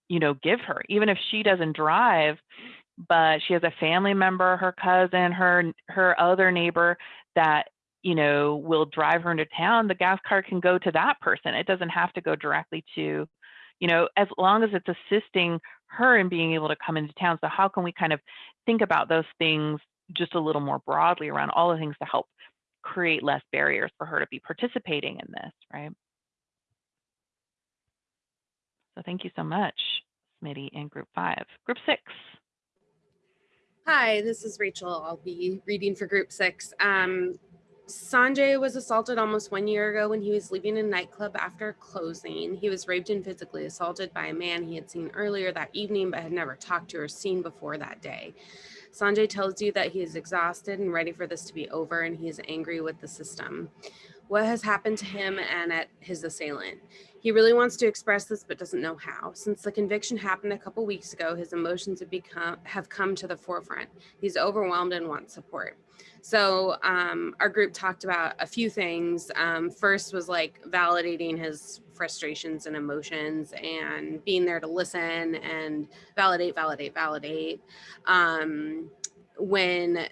you know, give her, even if she doesn't drive, but she has a family member, her cousin, her her other neighbor that you know will drive her into town. The gas card can go to that person. It doesn't have to go directly to you know, as long as it's assisting her in being able to come into town. So how can we kind of think about those things just a little more broadly around all the things to help create less barriers for her to be participating in this, right? So thank you so much, Smitty and group five. Group six. Hi, this is Rachel. I'll be reading for group six. Um, Sanjay was assaulted almost one year ago when he was leaving a nightclub after closing. He was raped and physically assaulted by a man he had seen earlier that evening but had never talked to or seen before that day. Sanjay tells you that he is exhausted and ready for this to be over and he is angry with the system. What has happened to him and at his assailant? He really wants to express this but doesn't know how. Since the conviction happened a couple weeks ago, his emotions have become have come to the forefront. He's overwhelmed and wants support. So um, our group talked about a few things. Um, first was like validating his frustrations and emotions and being there to listen and validate, validate, validate. Um, when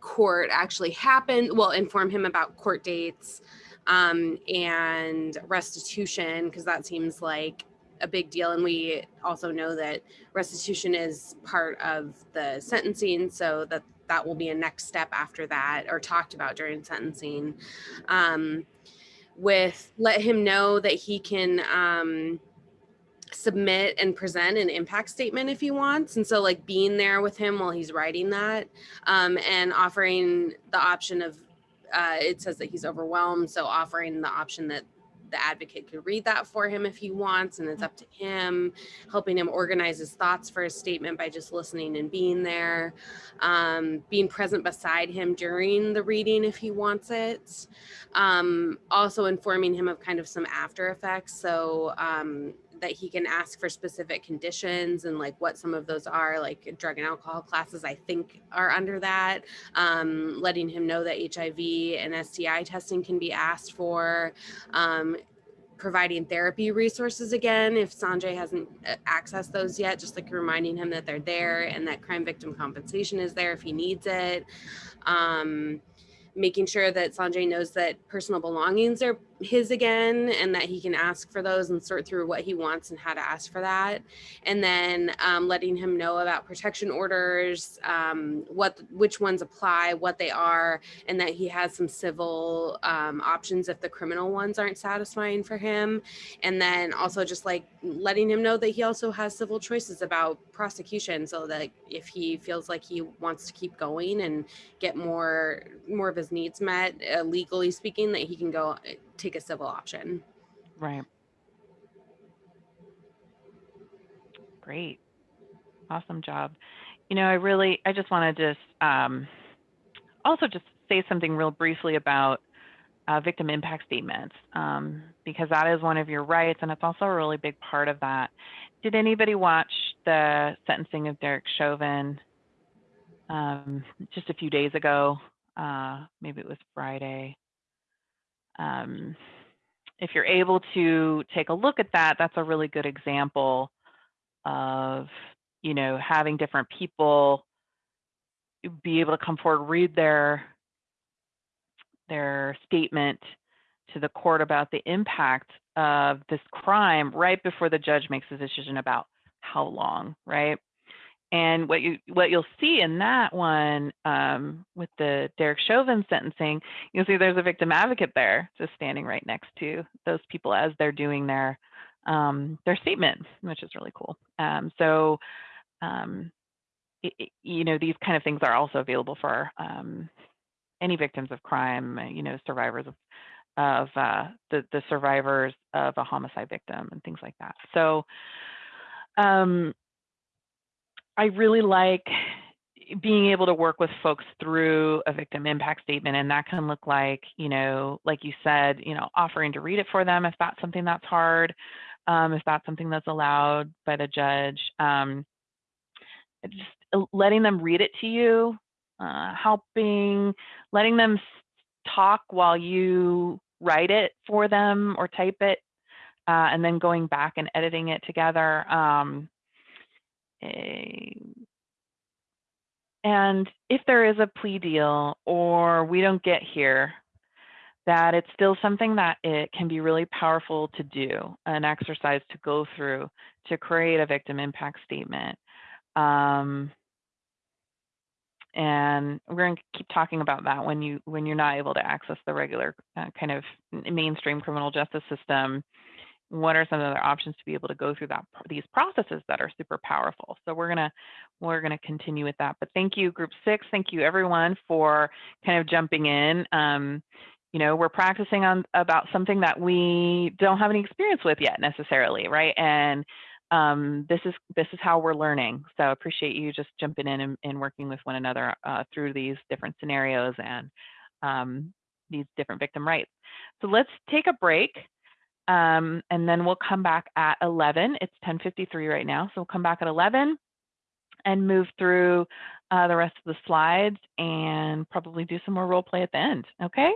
court actually happened, well, inform him about court dates um, and restitution, because that seems like a big deal. And we also know that restitution is part of the sentencing, so that that will be a next step after that or talked about during sentencing um, with let him know that he can um, submit and present an impact statement if he wants and so like being there with him while he's writing that um, and offering the option of uh, it says that he's overwhelmed so offering the option that the advocate could read that for him if he wants and it's up to him helping him organize his thoughts for his statement by just listening and being there um, being present beside him during the reading if he wants it um, also informing him of kind of some after effects. So um, that he can ask for specific conditions and like what some of those are like drug and alcohol classes i think are under that. Um, letting him know that hiv and sti testing can be asked for. Um, providing therapy resources again if sanjay hasn't uh, accessed those yet just like reminding him that they're there and that crime victim compensation is there if he needs it. Um, making sure that Sanjay knows that personal belongings are his again and that he can ask for those and sort through what he wants and how to ask for that. And then um, letting him know about protection orders, um, what which ones apply, what they are, and that he has some civil um, options if the criminal ones aren't satisfying for him. And then also just like letting him know that he also has civil choices about prosecution so that if he feels like he wants to keep going and get more more of his needs met uh, legally speaking that he can go take a civil option. Right. Great. Awesome job. You know, I really, I just want to just um, also just say something real briefly about uh, victim impact statements um, because that is one of your rights and it's also a really big part of that. Did anybody watch the sentencing of Derek Chauvin um, just a few days ago? Uh, maybe it was Friday. Um, if you're able to take a look at that, that's a really good example of, you know, having different people be able to come forward, read their their statement to the court about the impact of this crime right before the judge makes a decision about how long, right? And what you what you'll see in that one um, with the Derek Chauvin sentencing, you'll see there's a victim advocate there, just standing right next to those people as they're doing their um, their statement, which is really cool. Um, so, um, it, it, you know, these kind of things are also available for um, any victims of crime, you know, survivors of of uh, the, the survivors of a homicide victim and things like that. So um, I really like being able to work with folks through a victim impact statement and that can look like you know like you said you know offering to read it for them if that's something that's hard um, if that's something that's allowed by the judge. Um, just letting them read it to you uh, helping letting them talk while you write it for them or type it uh, and then going back and editing it together um, and if there is a plea deal or we don't get here, that it's still something that it can be really powerful to do, an exercise to go through to create a victim impact statement. Um, and we're going to keep talking about that when you when you're not able to access the regular uh, kind of mainstream criminal justice system what are some other options to be able to go through that these processes that are super powerful. So we're to we're to continue with that. But thank you group six. Thank you everyone for kind of jumping in. Um, you know we're practicing on about something that we don't have any experience with yet necessarily right? And um, this is this is how we're learning. So appreciate you just jumping in and, and working with one another uh, through these different scenarios and um, these different victim rights. So let's take a break um, and then we'll come back at 11. It's 10:53 right now, so we'll come back at 11 and move through uh, the rest of the slides and probably do some more role play at the end. Okay.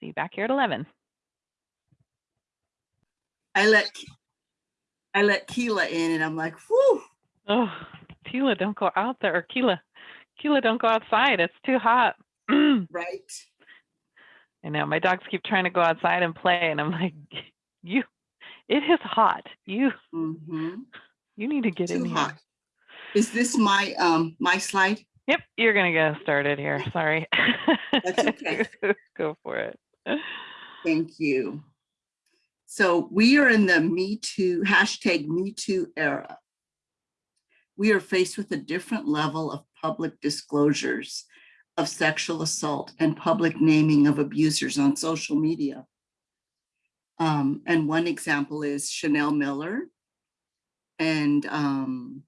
See you back here at 11. I let, I let Keela in and I'm like, whew, Oh, Tila, don't go out there. Or Keela, Keela, don't go outside. It's too hot. I know my dogs keep trying to go outside and play, and I'm like, you, it is hot. You, hmm you need to get in Too here. hot. Is this my, um, my slide? Yep, you're gonna get started here. Sorry. That's okay. Go for it. Thank you. So we are in the Me Too, hashtag Me Too era. We are faced with a different level of public disclosures of sexual assault and public naming of abusers on social media. Um, and one example is Chanel Miller and um,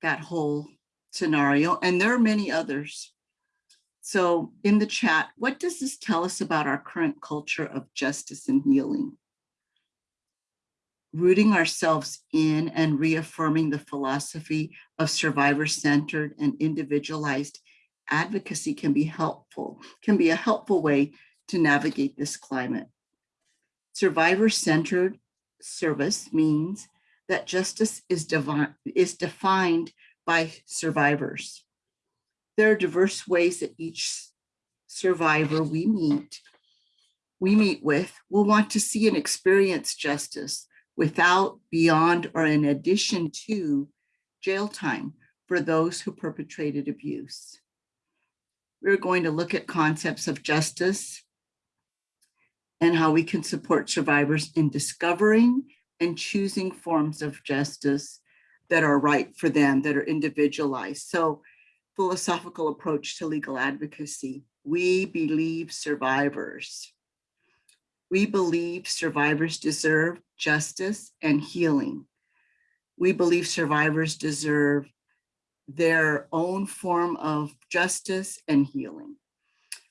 that whole scenario. And there are many others. So in the chat, what does this tell us about our current culture of justice and healing? Rooting ourselves in and reaffirming the philosophy of survivor-centered and individualized advocacy can be helpful, can be a helpful way to navigate this climate. Survivor-centered service means that justice is is defined by survivors. There are diverse ways that each survivor we meet, we meet with, will want to see and experience justice without, beyond, or in addition to jail time for those who perpetrated abuse. We're going to look at concepts of justice and how we can support survivors in discovering and choosing forms of justice that are right for them, that are individualized. So philosophical approach to legal advocacy. We believe survivors. We believe survivors deserve justice and healing. We believe survivors deserve their own form of justice and healing.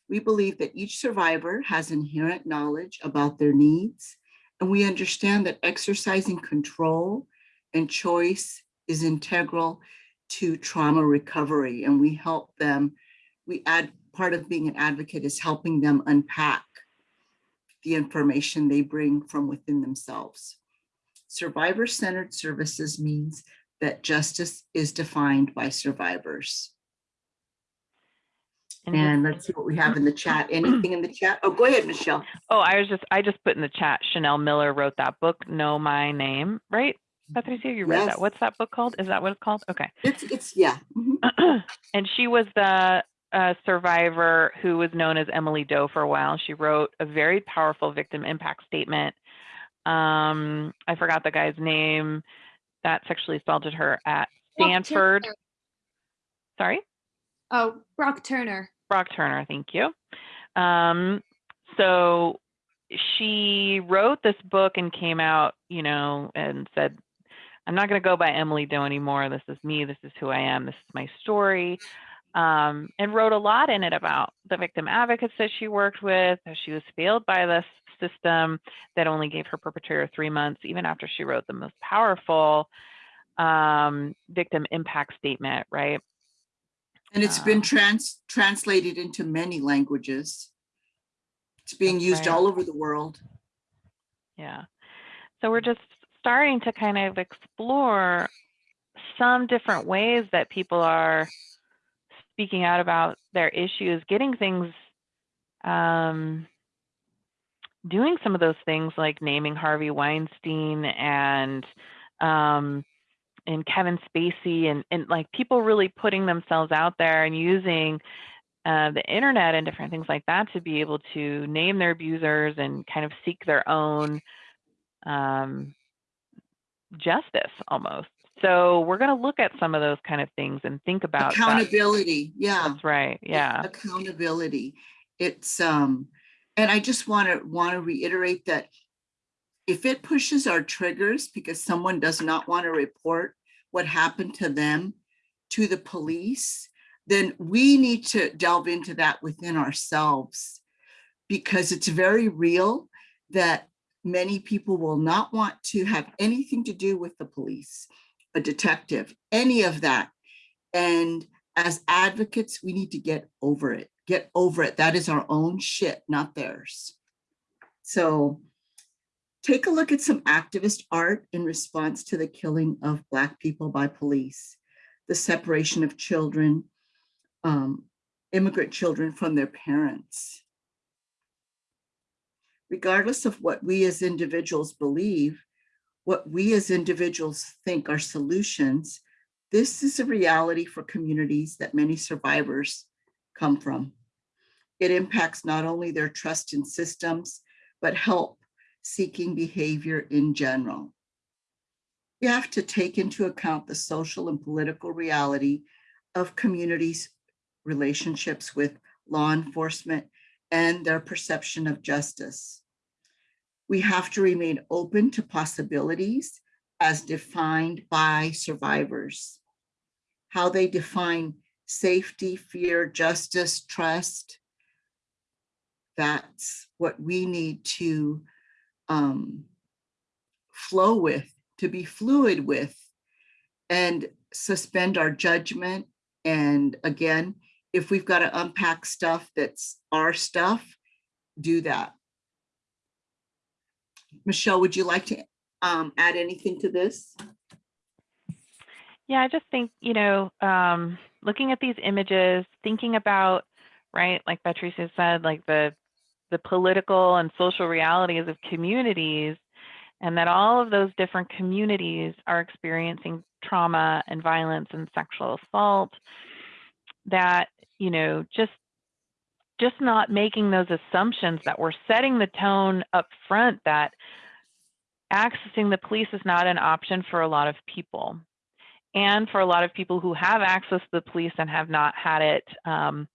We believe that each survivor has inherent knowledge about their needs, and we understand that exercising control and choice is integral to trauma recovery, and we help them. We add part of being an advocate is helping them unpack the information they bring from within themselves. Survivor-centered services means that justice is defined by survivors. And And let's see what we have in the chat. Anything in the chat? Oh, go ahead, Michelle. oh, I was just I just put in the chat. Chanel Miller wrote that book, Know My Name, right? Patricia, you read Yes. that. What's that book called? Is that what it's called? Okay. It's, it's, yeah. mhm. and she was the uh, survivor who was known as Emily Doe for a while. She wrote a very powerful victim impact statement. Um, I forgot the guy's name that sexually assaulted her at Stanford. Sorry, Oh, Brock Turner. Brock Turner. Thank you. Um, so she wrote this book and came out, you know, and said, I'm not going to go by Emily Doe anymore. This is me. This is who I am. This is my story. Um, and wrote a lot in it about the victim advocates that she worked with, how she was failed by this system that only gave her perpetrator three months, even after she wrote the most powerful um, victim impact statement, right? And it's been Um, trans, translated into many languages. It's being used right. all over the world. Yeah. So we're just starting to kind of explore some different ways that people are speaking out about their issues, getting things, um, doing some of those things like naming Harvey Weinstein and, um, and Kevin Spacey and, and like people really putting themselves out there and using uh, the internet and different things like that to be able to name their abusers and kind of seek their own um, justice almost. So we're going to look at some of those kind of things and think about that. Accountability, yeah. That's right. Yeah. Accountability. It's, um, and I just want to, want to reiterate that if it pushes our triggers because someone does not want to report what happened to them to the police, then we need to delve into that within ourselves because it's very real that many people will not want to have anything to do with the police, a detective, any of that. And as advocates, we need to get over it, get over it. That is our own shit, not theirs. So take a look at some activist art in response to the killing of Black people by police, the separation of children, um, immigrant children from their parents. Regardless of what we as individuals believe, what we as individuals think are solutions, this is a reality for communities that many survivors come from. It impacts not only their trust in systems, but help seeking behavior in general. We have to take into account the social and political reality of communities' relationships with law enforcement and their perception of justice. We have to remain open to possibilities as defined by survivors. How they define safety, fear, justice, trust. That's what we need to um, flow with, to be fluid with, and suspend our judgment. And again, if we've got to unpack stuff that's our stuff, do that. Michelle, would you like to um, add anything to this? Yeah, I just think, you know, um, looking at these images, thinking about, right, like Patricia said, like the the political and social realities of communities, and that all of those different communities are experiencing trauma and violence and sexual assault, that, you know, just just not making those assumptions that we're setting the tone up front that accessing the police is not an option for a lot of people and for a lot of people who have access to the police and have not had it, um,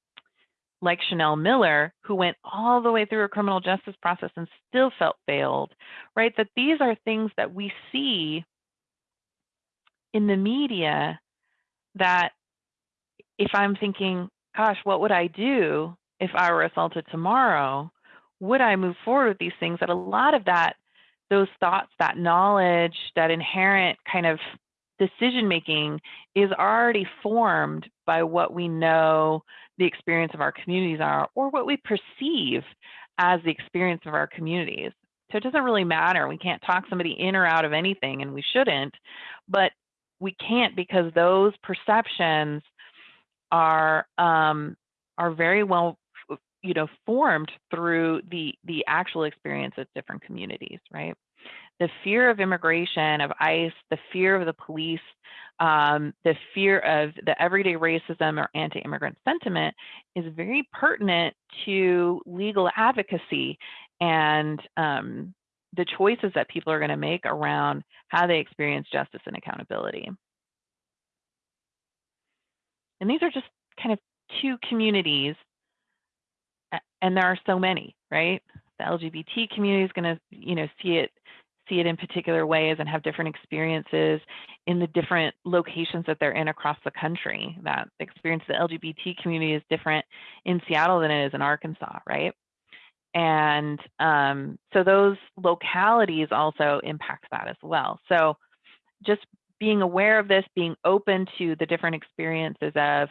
like Chanel Miller, who went all the way through a criminal justice process and still felt failed, right? That these are things that we see in the media that if I'm thinking, gosh, what would I do if I were assaulted tomorrow? Would I move forward with these things? That a lot of that, those thoughts, that knowledge, that inherent kind of decision making is already formed by what we know the experience of our communities are or what we perceive as the experience of our communities. So it doesn't really matter. We can't talk somebody in or out of anything and we shouldn't, but we can't because those perceptions are um, are very well you know formed through the the actual experience of different communities, right? the fear of immigration, of ICE, the fear of the police, um, the fear of the everyday racism or anti-immigrant sentiment is very pertinent to legal advocacy and um, the choices that people are going to make around how they experience justice and accountability. And these are just kind of two communities and there are so many, right? The LGBT community is going to, you know, see it see it in particular ways and have different experiences in the different locations that they're in across the country. That experience the LGBT community is different in Seattle than it is in Arkansas, right? And um, so those localities also impact that as well. So just being aware of this, being open to the different experiences of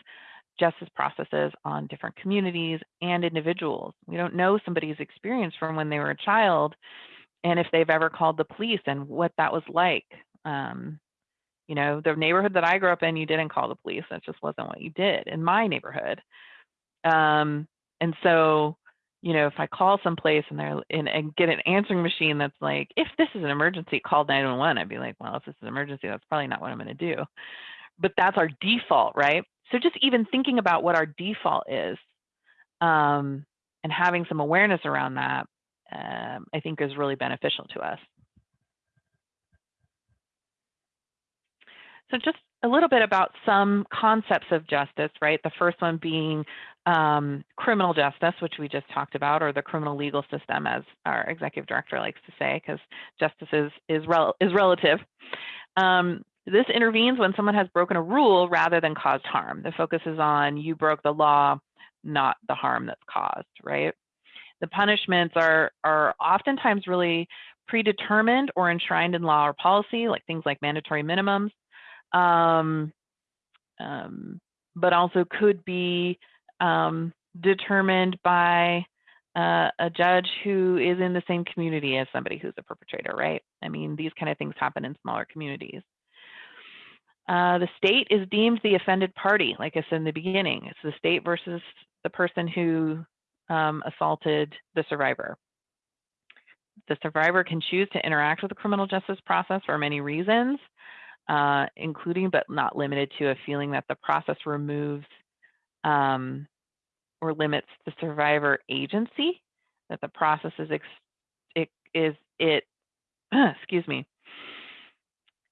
justice processes on different communities and individuals. We don't know somebody's experience from when they were a child and if they've ever called the police and what that was like. Um, you know, the neighborhood that I grew up in, you didn't call the police. That just wasn't what you did in my neighborhood. Um, and so, you know, if I call someplace and they're in and get an answering machine that's like, if this is an emergency, call 911, I'd be like, well, if this is an emergency, that's probably not what I'm going to do. But that's our default, right? So just even thinking about what our default is um, and having some awareness around that um, I think is really beneficial to us. So just a little bit about some concepts of justice, right? The first one being um, criminal justice, which we just talked about, or the criminal legal system, as our executive director likes to say, because justice is is, rel is relative. Um, this intervenes when someone has broken a rule rather than caused harm. The focus is on you broke the law, not the harm that's caused, right? The punishments are, are oftentimes really predetermined or enshrined in law or policy, like things like mandatory minimums, um, um, but also could be um, determined by uh, a judge who is in the same community as somebody who's a perpetrator, right? I mean, these kind of things happen in smaller communities. Uh, the state is deemed the offended party, like I said in the beginning. It's the state versus the person who um, assaulted the survivor. The survivor can choose to interact with the criminal justice process for many reasons, uh, including but not limited to a feeling that the process removes um, or limits the survivor agency, that the process is, it, is it, excuse me,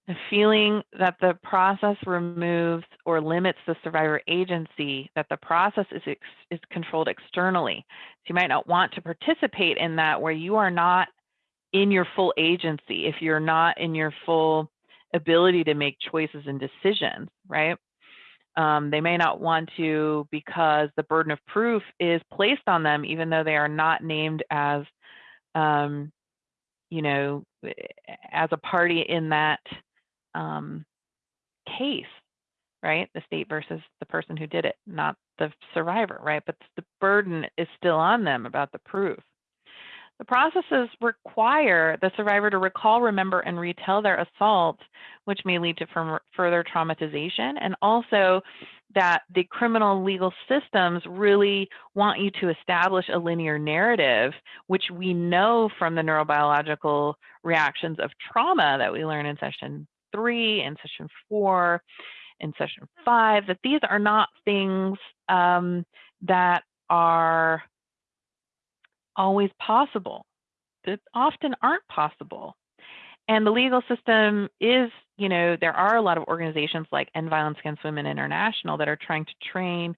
the feeling that the process removes or limits the survivor agency, that the process is, is controlled externally. So you might not want to participate in that where you are not in your full agency, if you're not in your full ability to make choices and decisions, right? Um, they may not want to because the burden of proof is placed on them, even though they are not named as, um, you know, as a party in that um, case, right? The state versus the person who did it, not the survivor, right? But the burden is still on them about the proof. The processes require the survivor to recall, remember, and retell their assault, which may lead to further traumatization, and also that the criminal legal systems really want you to establish a linear narrative, which we know from the neurobiological reactions of trauma that we learn in session three and session four and session five, that these are not things um, that are always possible, that often aren't possible. And the legal system is, you know, there are a lot of organizations like End Violence Against Women International that are trying to train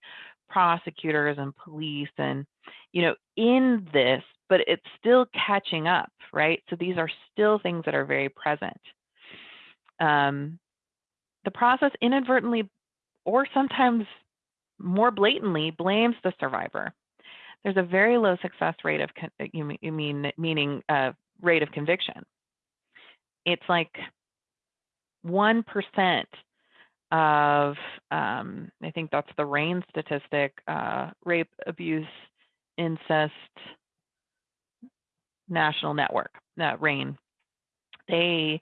prosecutors and police and, you know, in this, but it's still catching up, right? So these are still things that are very present um, the process inadvertently or sometimes more blatantly blames the survivor. There's a very low success rate of, uh, you mean, meaning uh, rate of conviction. It's like 1% of, um, I think that's the RAINN statistic, uh, rape, abuse, incest, national network, that RAINN. They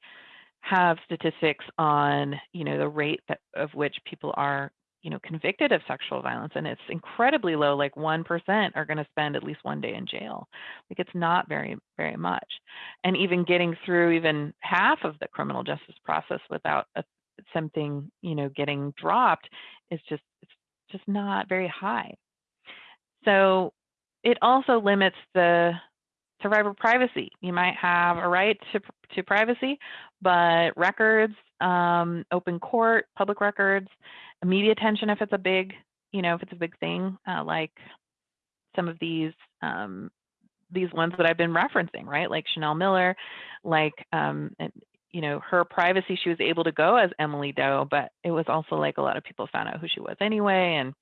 have statistics on, you know, the rate that, of which people are, you know, convicted of sexual violence, and it's incredibly low. Like one percent are going to spend at least one day in jail. Like it's not very, very much. And even getting through even half of the criminal justice process without a, something, you know, getting dropped is just it's just not very high. So it also limits the survivor privacy. You might have a right to, to privacy, but records, um, open court, public records, media attention if it's a big, you know, if it's a big thing, uh, like some of these um, these ones that I've been referencing, right? Like Chanel Miller, like um, and, you know, her privacy, she was able to go as Emily Doe, but it was also like a lot of people found out who she was anyway. And,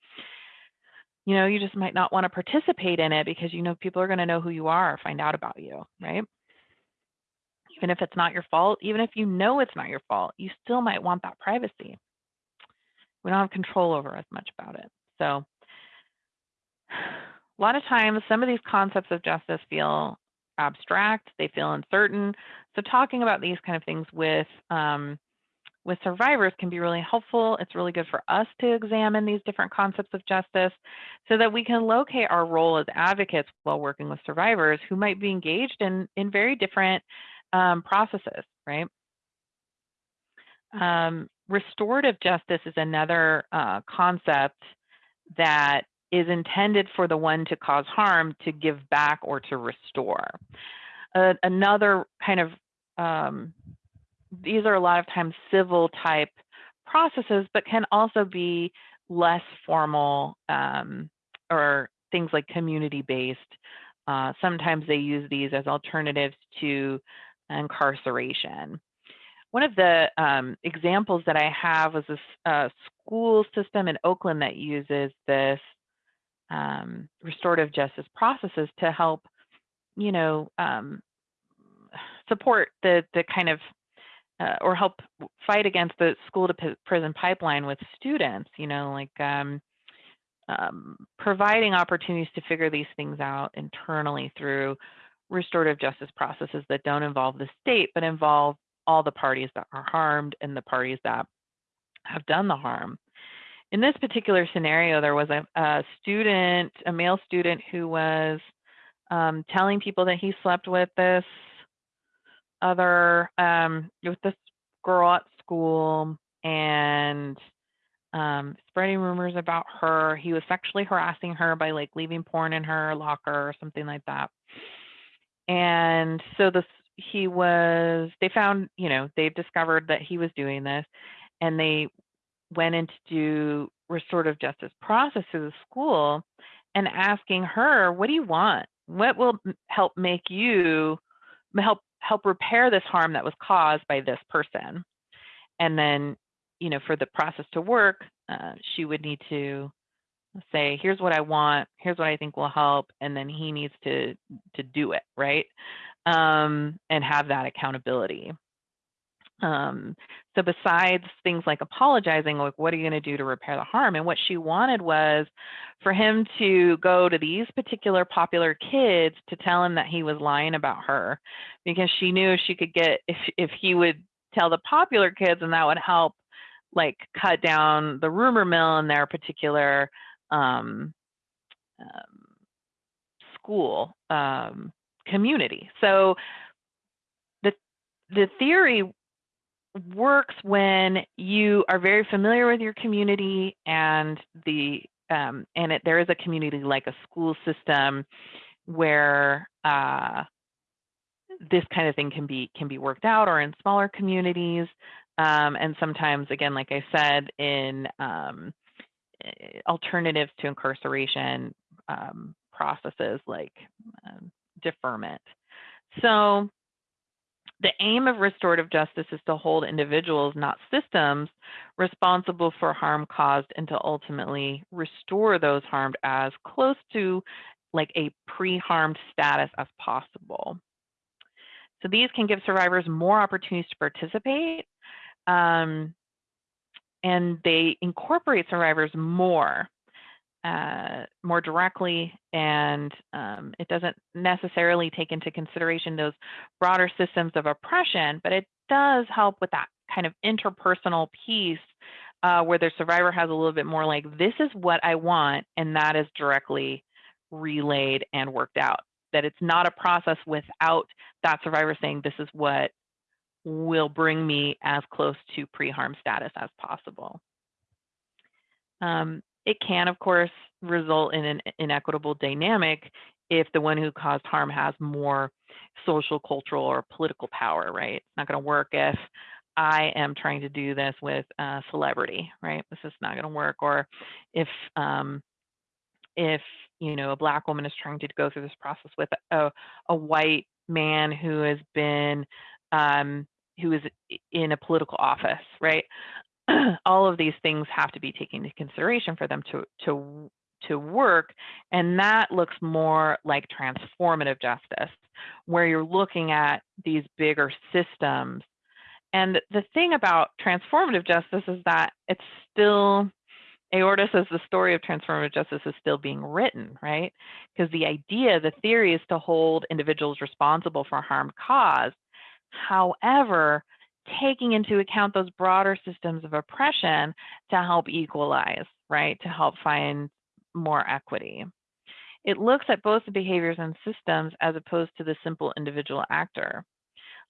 you know, you just might not want to participate in it because you know people are going to know who you are, find out about you, right? Even if it's not your fault, even if you know it's not your fault, you still might want that privacy. We don't have control over as much about it. So a lot of times some of these concepts of justice feel abstract, they feel uncertain. So talking about these kind of things with um, with survivors can be really helpful. It's really good for us to examine these different concepts of justice so that we can locate our role as advocates while working with survivors who might be engaged in, in very different um, processes, right? Um, restorative justice is another uh, concept that is intended for the one to cause harm to give back or to restore. Uh, another kind of, um, these are a lot of times civil type processes, but can also be less formal um, or things like community based. Uh, sometimes they use these as alternatives to incarceration. One of the um, examples that I have was a uh, school system in Oakland that uses this um, restorative justice processes to help, you know, um, support the the kind of uh, or help fight against the school to prison pipeline with students. You know, like um, um, providing opportunities to figure these things out internally through restorative justice processes that don't involve the state but involve all the parties that are harmed and the parties that have done the harm in this particular scenario, there was a, a student, a male student who was um, telling people that he slept with this other, um, with this girl at school and um, spreading rumors about her. He was sexually harassing her by like leaving porn in her locker or something like that. And so this, he was, they found, you know, they discovered that he was doing this and they went in to do restorative justice process through the school and asking her, what do you want? What will help make you help help repair this harm that was caused by this person? And then, you know, for the process to work, uh, she would need to say, here's what I want, here's what I think will help, and then he needs to to do it, right? Um, and have that accountability. Um, so besides things like apologizing, like what are you going to do to repair the harm? And what she wanted was for him to go to these particular popular kids to tell him that he was lying about her, because she knew she could get if if he would tell the popular kids, and that would help like cut down the rumor mill in their particular um, um, school um, community. So the the theory works when you are very familiar with your community and the um, and it, there is a community like a school system where uh, this kind of thing can be can be worked out or in smaller communities um, and sometimes again like I said in um, alternatives to incarceration um, processes like um, deferment. So the aim of restorative justice is to hold individuals, not systems, responsible for harm caused and to ultimately restore those harmed as close to like a pre-harmed status as possible. So these can give survivors more opportunities to participate um, and they incorporate survivors more uh, more directly, and um, it doesn't necessarily take into consideration those broader systems of oppression, but it does help with that kind of interpersonal piece uh, where the survivor has a little bit more like, this is what I want, and that is directly relayed and worked out. That it's not a process without that survivor saying, this is what will bring me as close to pre-harm status as possible. Um, it can, of course, result in an inequitable dynamic if the one who caused harm has more social, cultural, or political power, right? It's not going to work if I am trying to do this with a celebrity, right? This is not going to work. Or if um, if you know, a black woman is trying to go through this process with a, a white man who has been, um, who is in a political office, right? All of these things have to be taken into consideration for them to, to, to work. And that looks more like transformative justice, where you're looking at these bigger systems. And the thing about transformative justice is that it's still, Aorta says the story of transformative justice is still being written, right? Because the idea, the theory is to hold individuals responsible for harm caused. However, taking into account those broader systems of oppression to help equalize, right? To help find more equity. It looks at both the behaviors and systems as opposed to the simple individual actor.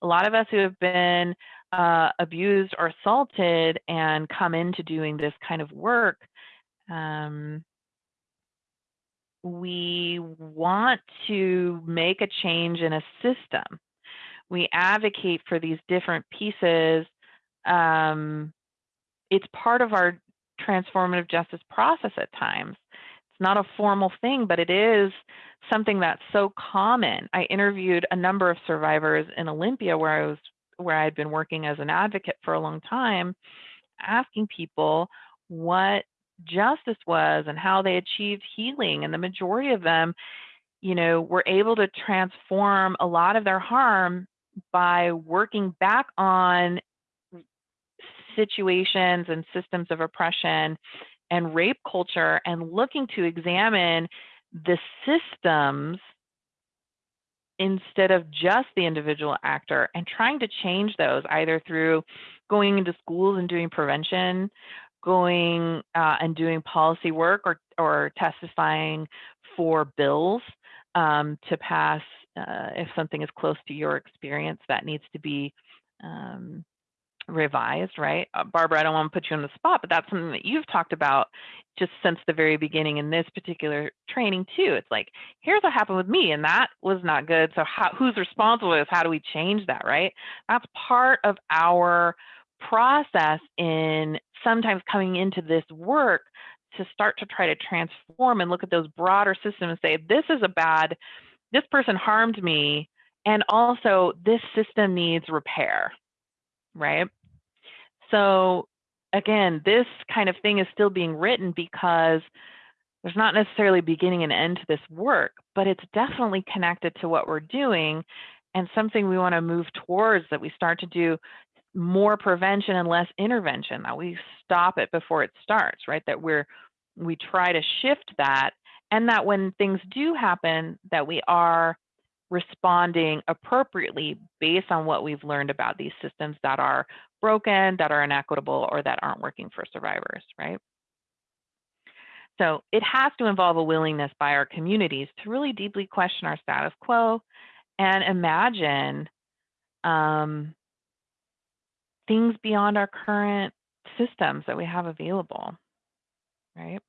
A lot of us who have been uh, abused or assaulted and come into doing this kind of work, um, we want to make a change in a system. We advocate for these different pieces. Um, it's part of our transformative justice process at times. It's not a formal thing, but it is something that's so common. I interviewed a number of survivors in Olympia where I was where I had been working as an advocate for a long time, asking people what justice was and how they achieved healing. And the majority of them, you know, were able to transform a lot of their harm by working back on situations and systems of oppression and rape culture and looking to examine the systems instead of just the individual actor and trying to change those either through going into schools and doing prevention going uh, and doing policy work or, or testifying for bills um, to pass uh, if something is close to your experience that needs to be um, revised, right? Uh, Barbara, I don't want to put you on the spot, but that's something that you've talked about just since the very beginning in this particular training too. It's like, here's what happened with me, and that was not good. So how, who's responsible? Is how do we change that, right? That's part of our process in sometimes coming into this work to start to try to transform and look at those broader systems and say, this is a bad, this person harmed me, and also this system needs repair, right? So again, this kind of thing is still being written because there's not necessarily beginning and end to this work, but it's definitely connected to what we're doing and something we want to move towards that we start to do more prevention and less intervention, that we stop it before it starts, right? That we're we try to shift that and that when things do happen that we are responding appropriately based on what we've learned about these systems that are broken, that are inequitable, or that aren't working for survivors, right? So it has to involve a willingness by our communities to really deeply question our status quo and imagine um, things beyond our current systems that we have available, right?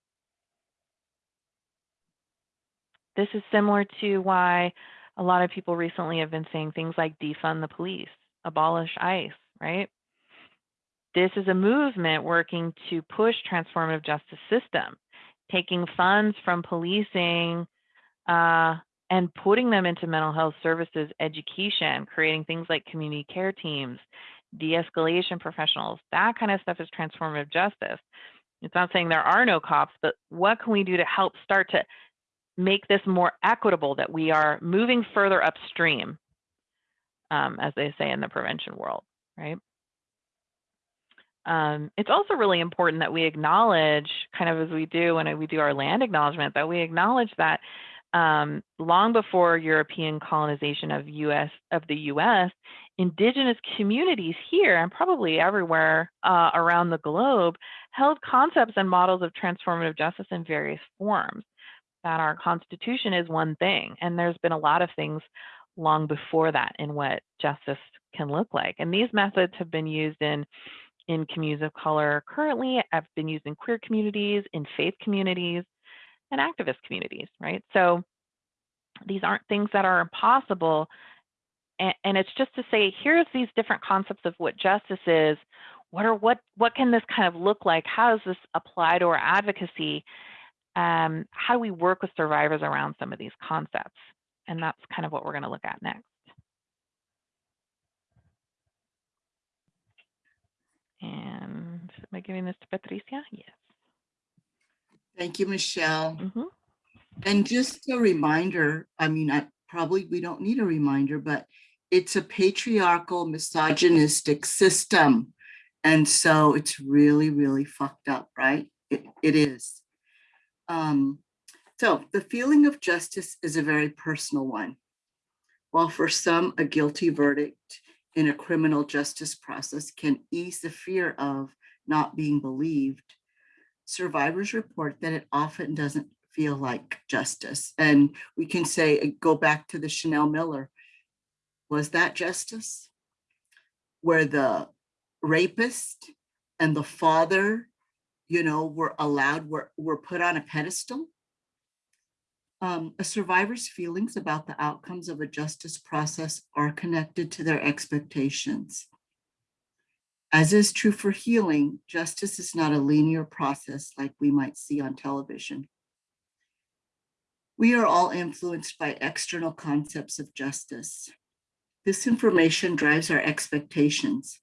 This is similar to why a lot of people recently have been saying things like defund the police, abolish ICE, right? This is a movement working to push transformative justice system, taking funds from policing uh, and putting them into mental health services education, creating things like community care teams, de-escalation professionals. That kind of stuff is transformative justice. It's not saying there are no cops, but what can we do to help start to make this more equitable that we are moving further upstream, um, as they say in the prevention world, right? Um, it's also really important that we acknowledge, kind of as we do when we do our land acknowledgement, that we acknowledge that um, long before European colonization of US of the U.S., indigenous communities here and probably everywhere uh, around the globe held concepts and models of transformative justice in various forms. That our Constitution is one thing, and there's been a lot of things long before that in what justice can look like. And these methods have been used in in communities of color currently, have been used in queer communities, in faith communities, and activist communities, right? So these aren't things that are impossible. And, and, it's just to say, here's these different concepts of what justice is. What are what what can this kind of look like? How does this apply to our advocacy? Um, how do we work with survivors around some of these concepts? And that's kind of what we're going to look at next. And am I giving this to Patricia? Yes. Thank you, Michelle. Mhm. And just a reminder, I mean, I probably, we don't need a reminder, but it's a patriarchal misogynistic system. And so it's really, really fucked up, right? It, it is. Um, so the feeling of justice is a very personal one. While for some, a guilty verdict in a criminal justice process can ease the fear of not being believed, survivors report that it often doesn't feel like justice. And we can say, uh, go back to the Chanel Miller. Was that justice? Where the rapist and the father, you know, were allowed, were, were put on a pedestal? Um, a survivor's feelings about the outcomes of a justice process are connected to their expectations. As is true for healing, justice is not a linear process like we might see on television. We are all influenced by external concepts of justice. This information drives our expectations.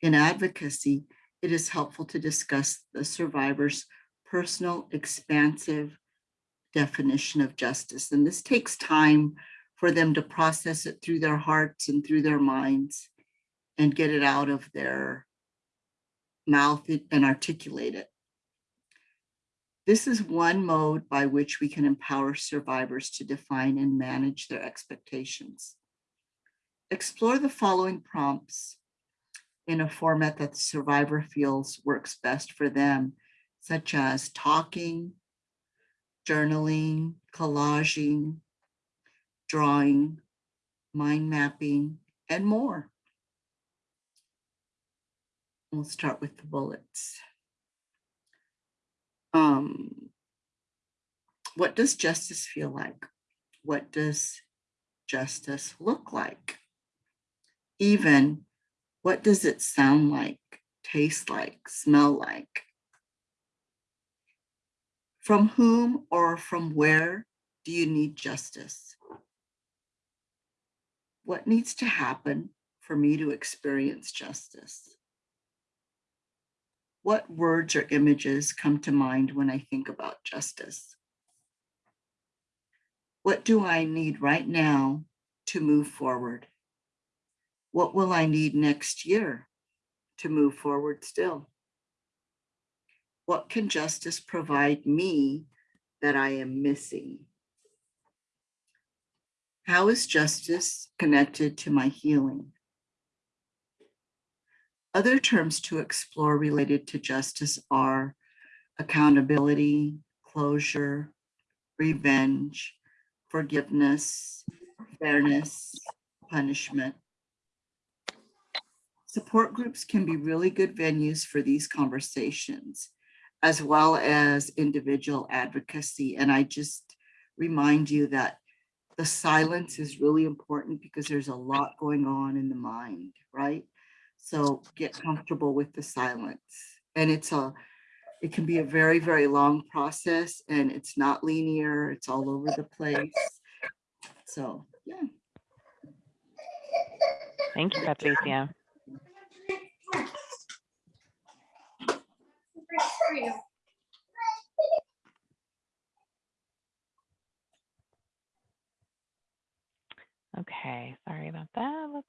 In advocacy, it is helpful to discuss the survivor's personal, expansive definition of justice. And this takes time for them to process it through their hearts and through their minds and get it out of their mouth and articulate it. This is one mode by which we can empower survivors to define and manage their expectations. Explore the following prompts in a format that the survivor feels works best for them, such as talking, journaling, collaging, drawing, mind mapping, and more. We'll start with the bullets. Um, what does justice feel like? What does justice look like? Even what does it sound like, taste like, smell like? From whom or from where do you need justice? What needs to happen for me to experience justice? What words or images come to mind when I think about justice? What do I need right now to move forward? What will I need next year to move forward still? What can justice provide me that I am missing? How is justice connected to my healing? Other terms to explore related to justice are accountability, closure, revenge, forgiveness, fairness, punishment. Support groups can be really good venues for these conversations, as well as individual advocacy. And I just remind you that the silence is really important because there's a lot going on in the mind, right? So get comfortable with the silence. And it's a, it can be a very, very long process and it's not linear. It's all over the place. So, yeah. Thank you, Patricia. Okay, sorry about that. Let's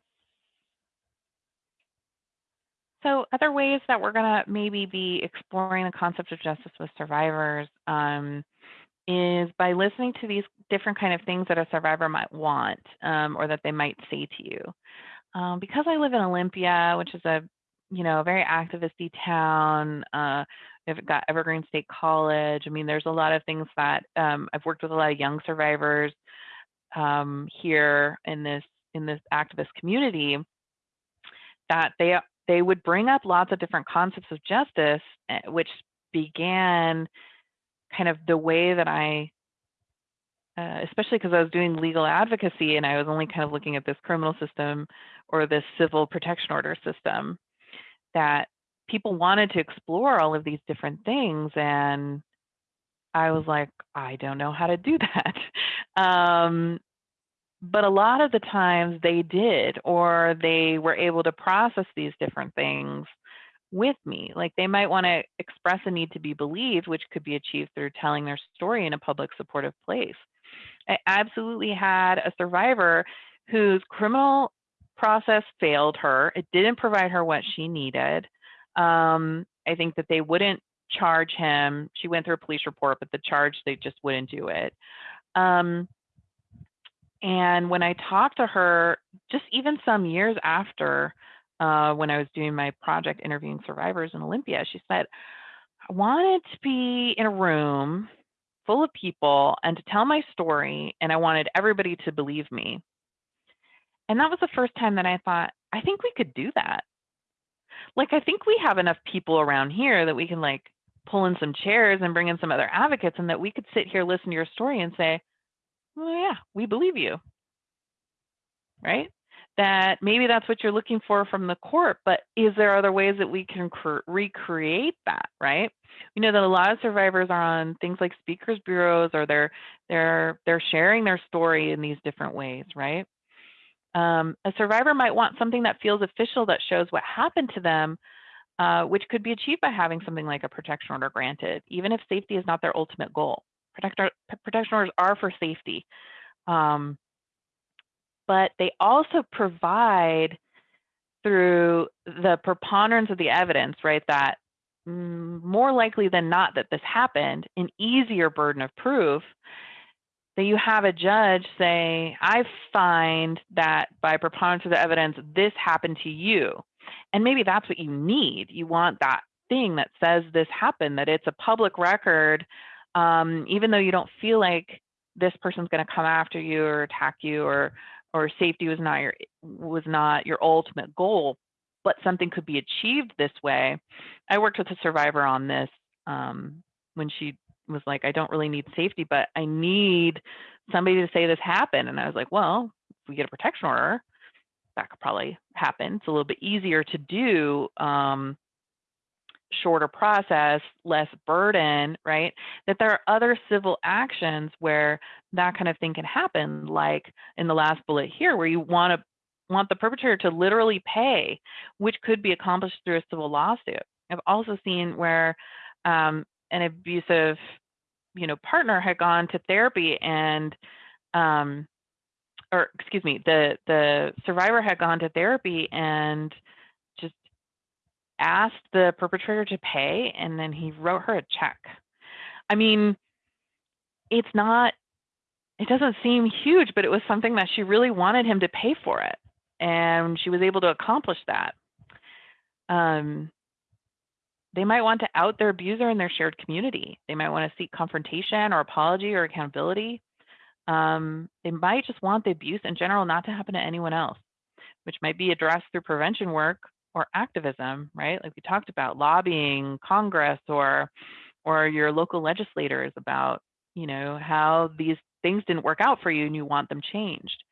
so other ways that we're gonna maybe be exploring the concept of justice with survivors um, is by listening to these different kind of things that a survivor might want um, or that they might say to you. Um, because I live in Olympia, which is a you know very activisty town, uh, we've got Evergreen State College. I mean, there's a lot of things that um, I've worked with a lot of young survivors um, here in this in this activist community that they they would bring up lots of different concepts of justice, eh, which began kind of the way that I, uh, especially because I was doing legal advocacy and I was only kind of looking at this criminal system or this civil protection order system, that people wanted to explore all of these different things. And I was like, I don't know how to do that. Um, but a lot of the times they did, or they were able to process these different things with me. Like they might want to express a need to be believed, which could be achieved through telling their story in a public supportive place. I absolutely had a survivor whose criminal process failed her. It didn't provide her what she needed. Um, I think that they wouldn't charge him. She went through a police report, but the charge, they just wouldn't do it. Um, and when I talked to her, just even some years after, uh, when I was doing my project interviewing survivors in Olympia, she said, I wanted to be in a room full of people and to tell my story, and I wanted everybody to believe me. And that was the first time that I thought, I think we could do that. Like, I think we have enough people around here that we can like pull in some chairs and bring in some other advocates, and that we could sit here, listen to your story, and say, well, yeah, we believe you. Right? That maybe that's what you're looking for from the court, but is there other ways that we can cre- recreate that? Right? We know that a lot of survivors are on things like speakers bureaus, or they're they're they're sharing their story in these different ways. Right? Um, a survivor might want something that feels official that shows what happened to them, uh, which could be achieved by having something like a protection order granted, even if safety is not their ultimate goal. Protect, protection orders are for safety, um, but they also provide through the preponderance of the evidence, right, that more likely than not that this happened, an easier burden of proof that you have a judge say, I find that by preponderance of the evidence, this happened to you. And maybe that's what you need. You want that thing that says this happened, that it's a public record, um, even though you don't feel like this person's going to come after you or attack you or or safety was not your was not your ultimate goal but something could be achieved this way i worked with a survivor on this um, when she was like i don't really need safety but i need somebody to say this happened and i was like well if we get a protection order that could probably happen it's a little bit easier to do um, shorter process, less burden, right? That there are other civil actions where that kind of thing can happen, like in the last bullet here, where you want to want the perpetrator to literally pay, which could be accomplished through a civil lawsuit. I've also seen where um, an abusive, you know, partner had gone to therapy and, um, or excuse me, the the survivor had gone to therapy and just asked the perpetrator to pay and then he wrote her a check. I mean, it's not, it doesn't seem huge, but it was something that she really wanted him to pay for it. And she was able to accomplish that. Um, they might want to out their abuser in their shared community. They might want to seek confrontation or apology or accountability. Um, they might just want the abuse in general not to happen to anyone else, which might be addressed through prevention work or activism, right? Like we talked about lobbying Congress or or your local legislators about, you know, how these things didn't work out for you and you want them changed.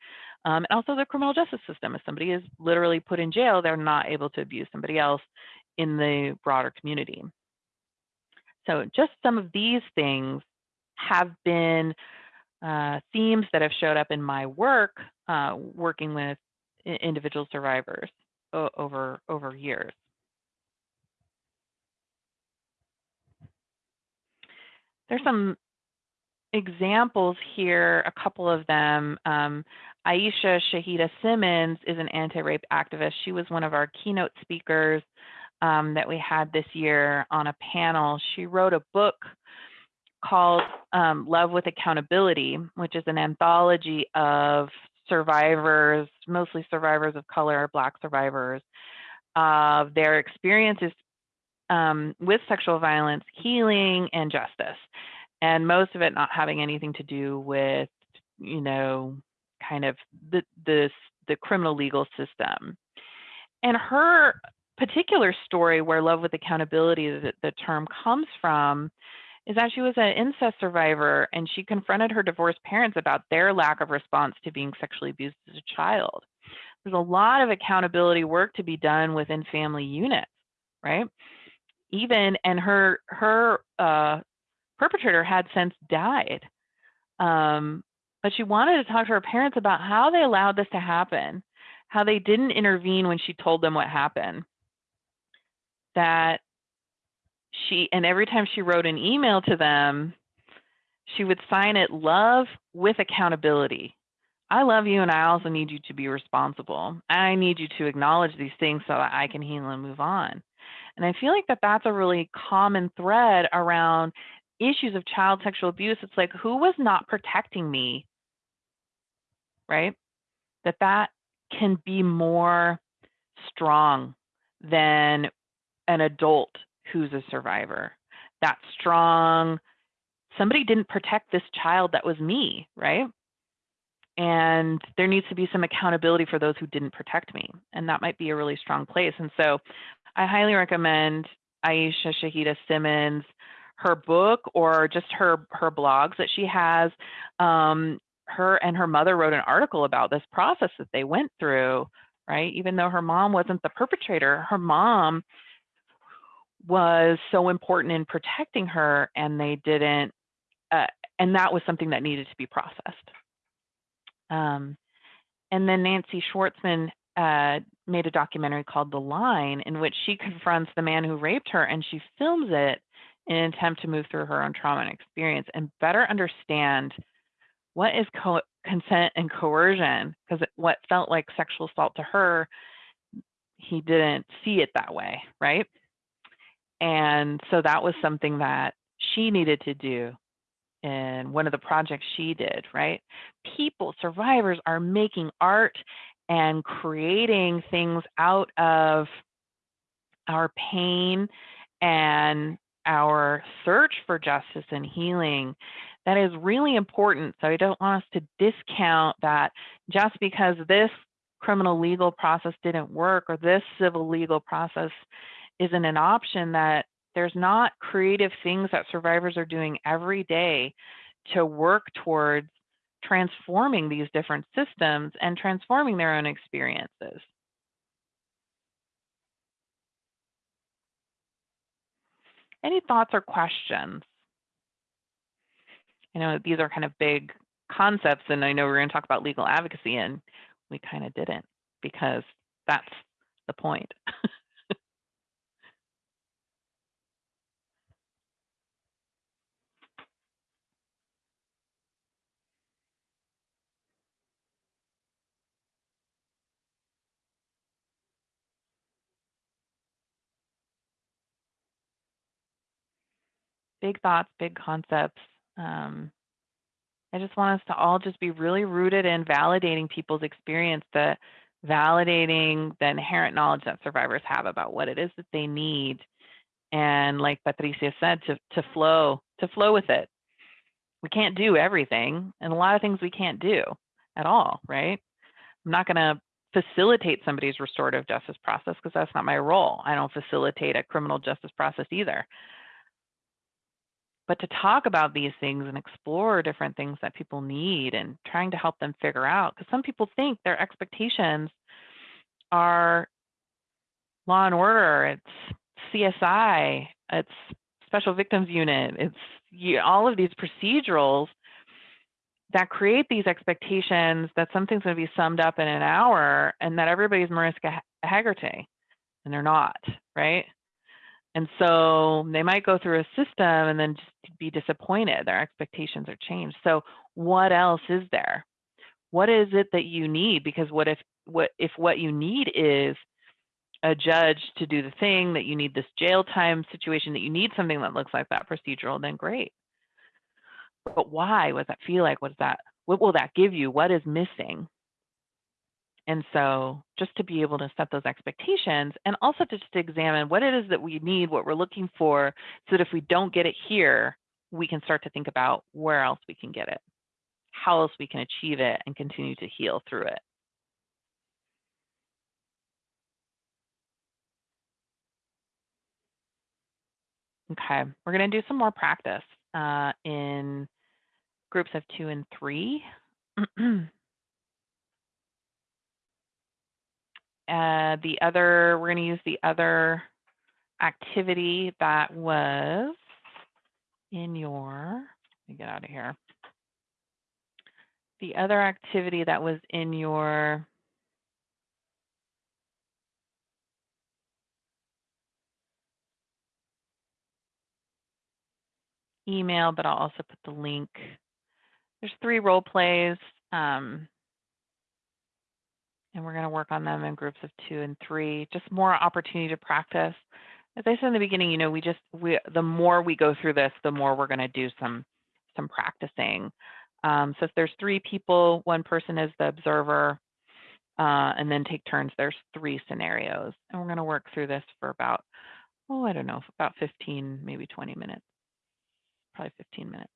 Um, and also the criminal justice system. If somebody is literally put in jail, they're not able to abuse somebody else in the broader community. So just some of these things have been uh, themes that have showed up in my work, uh, working with individual survivors over over years. There's some examples here, a couple of them. Um, Aisha Shahida Simmons is an anti-rape activist. She was one of our keynote speakers um, that we had this year on a panel. She wrote a book called um, Love with Accountability, which is an anthology of survivors, mostly survivors of color, Black survivors, of their experiences um, with sexual violence, healing, and justice. And most of it not having anything to do with, you know, kind of the, the, the criminal legal system. And her particular story, where love with accountability, the, the term comes from, is that she was an incest survivor and she confronted her divorced parents about their lack of response to being sexually abused as a child. There's a lot of accountability work to be done within family units, right? Even and her her uh, perpetrator had since died. Um, but she wanted to talk to her parents about how they allowed this to happen, how they didn't intervene when she told them what happened. That she, and every time she wrote an email to them, she would sign it love with accountability. I love you and I also need you to be responsible. I need you to acknowledge these things so that I can heal and move on. And I feel like that that's a really common thread around issues of child sexual abuse. It's like, who was not protecting me? Right? That that can be more strong than an adult who's a survivor. That strong, somebody didn't protect this child that was me, right? And there needs to be some accountability for those who didn't protect me. And that might be a really strong place. And so I highly recommend Aisha Shahida Simmons, her book or just her her blogs that she has. Um, her and her mother wrote an article about this process that they went through, right? Even though her mom wasn't the perpetrator, her mom was so important in protecting her and they didn't uh, and that was something that needed to be processed. Um, and then nancy schwartzman uh, made a documentary called the line in which she confronts the man who raped her and she films it in an attempt to move through her own trauma and experience and better understand what is co- consent and coercion because what felt like sexual assault to her he didn't see it that way right and so that was something that she needed to do in one of the projects she did, right? People, survivors are making art and creating things out of our pain and our search for justice and healing that is really important. So I don't want us to discount that just because this criminal legal process didn't work or this civil legal process isn't an option that there's not creative things that survivors are doing every day to work towards transforming these different systems and transforming their own experiences. Any thoughts or questions? I know these are kind of big concepts, and I know we're going to talk about legal advocacy, and we kind of didn't because that's the point. big thoughts, big concepts. Um, I just want us to all just be really rooted in validating people's experience, the validating the inherent knowledge that survivors have about what it is that they need. And like Patricia said, to, to flow, to flow with it. We can't do everything, and a lot of things we can't do at all, right? I'm not going to facilitate somebody's restorative justice process because that's not my role. I don't facilitate a criminal justice process either but to talk about these things and explore different things that people need and trying to help them figure out because some people think their expectations are law and order it's csi it's special victims unit it's you, all of these procedurals that create these expectations that something's going to be summed up in an hour and that everybody's mariska hargitay and they're not right and so they might go through a system and then just be disappointed. Their expectations are changed. So what else is there? What is it that you need? Because what if what if what you need is a judge to do the thing that you need this jail time situation that you need something that looks like that procedural, then great. But why? What does that feel like? What does that what will that give you? What is missing? And so just to be able to set those expectations and also to just examine what it is that we need, what we're looking for, so that if we don't get it here, we can start to think about where else we can get it, how else we can achieve it and continue to heal through it. Okay, we're going to do some more practice uh, in groups of two and three. uh, the other, we're going to use the other activity that was in your, let me get out of here. The other activity that was in your email, but I'll also put the link. There's three role plays. Um, and we're going to work on them in groups of two and three, just more opportunity to practice. As I said in the beginning, you know, we just, we, the more we go through this, the more we're going to do some, some practicing. Um, so if there's three people, one person is the observer, uh, and then take turns, there's three scenarios. And we're going to work through this for about, oh, I don't know, about 15, maybe 20 minutes, probably 15 minutes.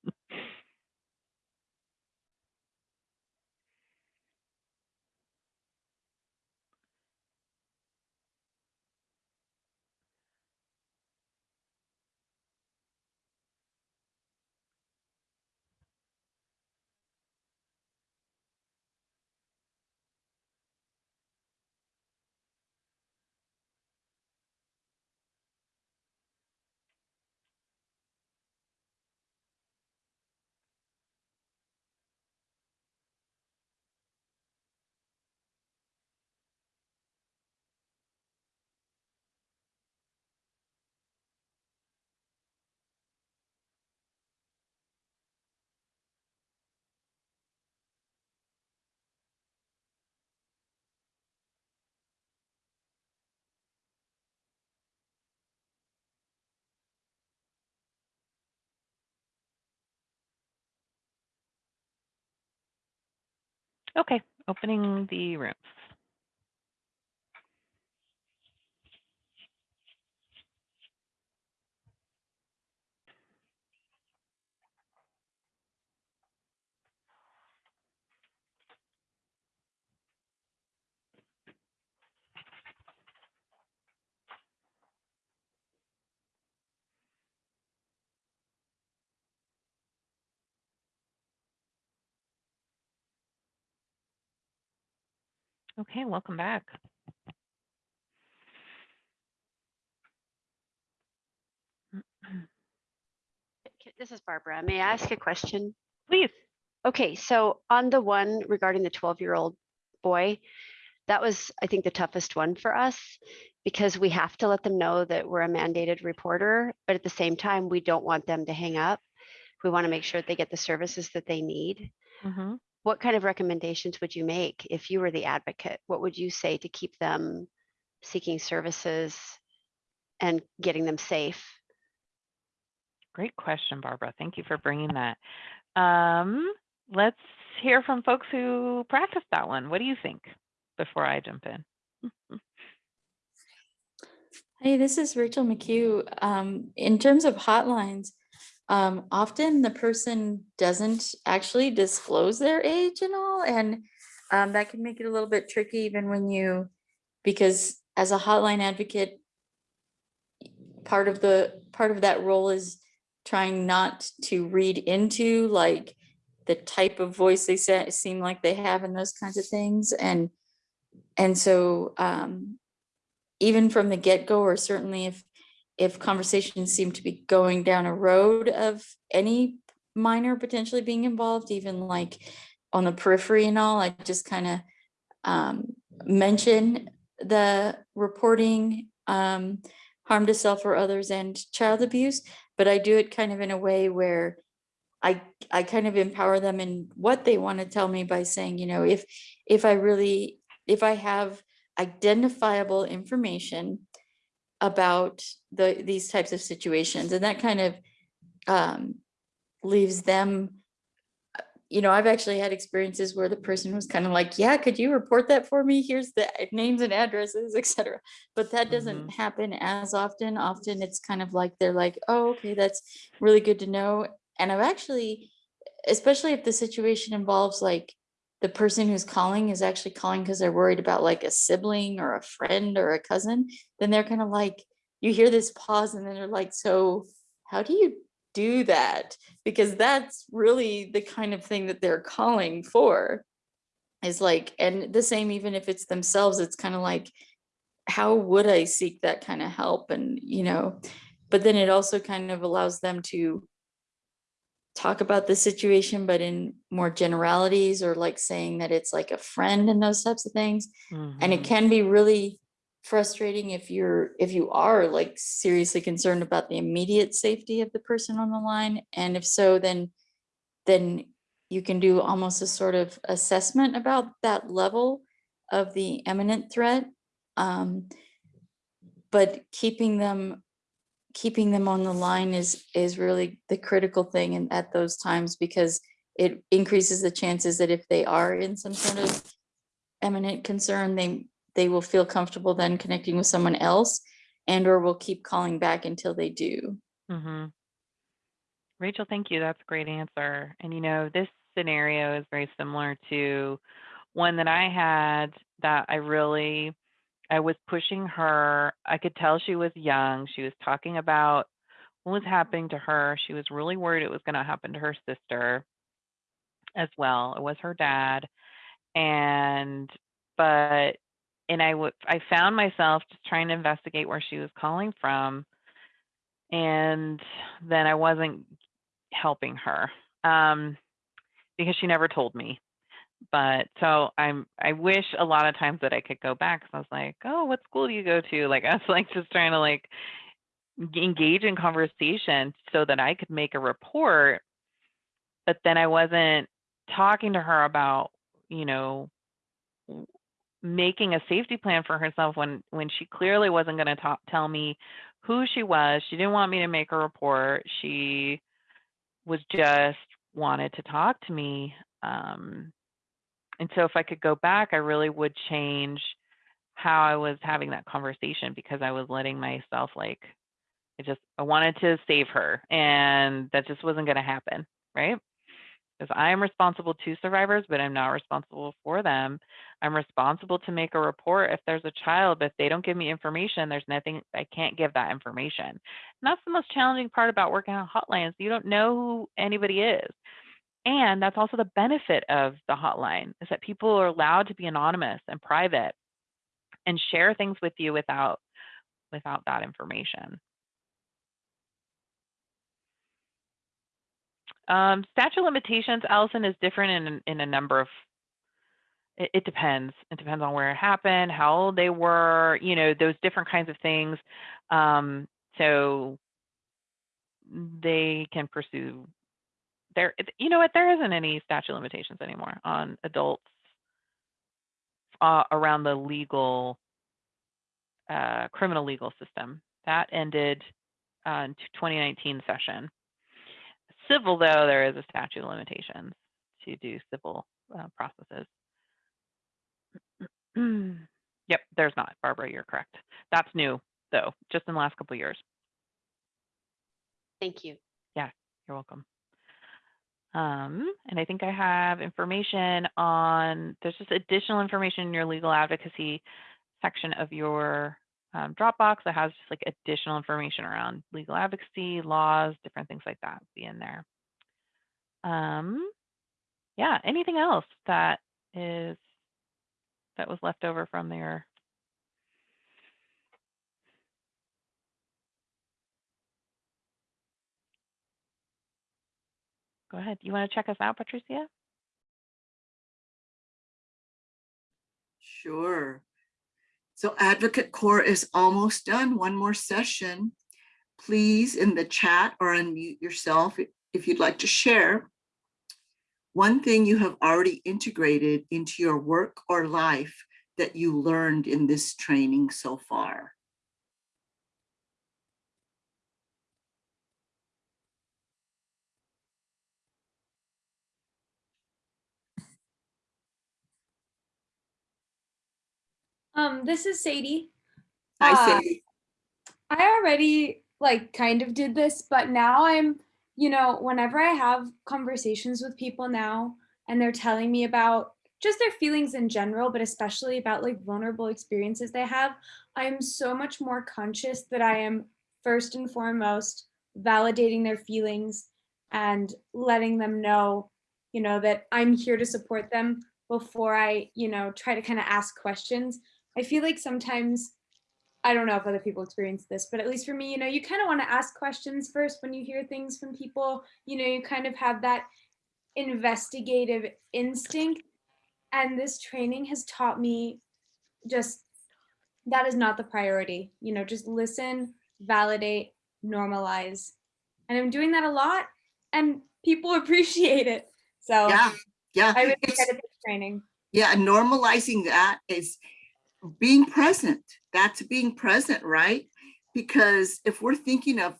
Okay, opening the rooms. Okay, welcome back. This is Barbara. May I ask a question? Please. Okay, so on the one regarding the twelve-year-old boy, that was, I think, the toughest one for us because we have to let them know that we're a mandated reporter, but at the same time, we don't want them to hang up. We want to make sure that they get the services that they need. Mhm. What kind of recommendations would you make if you were the advocate? What would you say to keep them seeking services and getting them safe? Great question, Barbara. Thank you for bringing that. Um, let's hear from folks who practice that one. What do you think before I jump in? Hey, this is Rachel McHugh. Um, in terms of hotlines, um, often the person doesn't actually disclose their age and all, and um, that can make it a little bit tricky even when you, because as a hotline advocate, part of the, part of that role is trying not to read into like the type of voice they seem like they have and those kinds of things. And, and so um, even from the get-go, or certainly if, if conversations seem to be going down a road of any minor potentially being involved, even like on the periphery and all, I just kind of um, mention the reporting um, harm to self or others and child abuse, but I do it kind of in a way where I, I kind of empower them in what they want to tell me by saying, you know, if, if I really, if I have identifiable information about the, these types of situations, and that kind of um, leaves them, you know, I've actually had experiences where the person was kind of like, yeah, could you report that for me? Here's the names and addresses, etc. But that doesn't happen as often. Often it's kind of like, they're like, oh, okay, that's really good to know. And I've actually, especially if the situation involves like the person who's calling is actually calling because they're worried about like a sibling or a friend or a cousin, then they're kind of like, you hear this pause and then they're like, so how do you do that? Because that's really the kind of thing that they're calling for. is like, and the same even if it's themselves, it's kind of like, how would I seek that kind of help? And, you know, but then it also kind of allows them to talk about the situation, but in more generalities or like saying that it's like a friend and those types of things. And it Mhm. can be really frustrating if you're, if you are like seriously concerned about the immediate safety of the person on the line. And if so, then, then you can do almost a sort of assessment about that level of the imminent threat. Um, but keeping them, keeping them on the line is, is really the critical thing and at those times because it increases the chances that if they are in some sort of eminent concern, they, they will feel comfortable then connecting with someone else and or will keep calling back until they do. Mm-hmm. Rachel, thank you. That's a great answer. And you know, this scenario is very similar to one that I had that I really, I was pushing her. I could tell she was young. She was talking about what was happening to her. She was really worried it was going to happen to her sister as well. It was her dad. And, but, and I would, I found myself just trying to investigate where she was calling from. And then I wasn't helping her um, because she never told me. But so I'm, I wish a lot of times that I could go back. 'cause I was like, oh, what school do you go to? Like, I was like just trying to like engage in conversation so that I could make a report. But then I wasn't talking to her about, you know, making a safety plan for herself when when she clearly wasn't going to tell me who she was. She didn't want me to make a report. She was just wanted to talk to me. Um, and so if I could go back, I really would change how I was having that conversation because I was letting myself like I just I wanted to save her and that just wasn't going to happen, right? Because I am responsible to survivors, but I'm not responsible for them. I'm responsible to make a report if there's a child, but if they don't give me information, there's nothing I can't give that information. And that's the most challenging part about working on hotlines. You don't know who anybody is. And that's also the benefit of the hotline is that people are allowed to be anonymous and private and share things with you without without that information. Um, statute limitations, Allison, is different in in a number of. It, it depends. It depends on where it happened, how old they were, you know, those different kinds of things. Um, so they can pursue there. You know what? There isn't any statute of limitations anymore on adults uh, around the legal, uh, criminal legal system. That ended uh, in 2019 session. Civil, though, there is a statute of limitations to do civil uh, processes. yep, there's not, Barbara, you're correct. That's new, though, just in the last couple of years. Thank you. Yeah, you're welcome. Um, and I think I have information on, there's just additional information in your legal advocacy section of your um, Dropbox that has just like additional information around legal advocacy, laws, different things like that be in there. Um, yeah, anything else that is, that was left over from their Go ahead. You want to check us out, Patricia? Sure. So Advocate Core is almost done. One more session. Please in the chat or unmute yourself if- if you'd like to share. One thing you have already integrated into your work or life that you learned in this training so far. Um, this is Sadie. I Uh, say, I already like kind of did this, but now I'm, you know, whenever I have conversations with people now and they're telling me about just their feelings in general, but especially about like vulnerable experiences they have, I'm so much more conscious that I am first and foremost validating their feelings and letting them know, you know, that I'm here to support them before I, you know, try to kind of ask questions. I feel like sometimes I don't know if other people experience this, but at least for me, you know, you kind of want to ask questions first when you hear things from people. You know, you kind of have that investigative instinct. And this training has taught me just that is not the priority. You know, just listen, validate, normalize. And I'm doing that a lot and people appreciate it. So Yeah, yeah. I really It's- training. Yeah, and normalizing that is being present. That's being present, right? Because if we're thinking of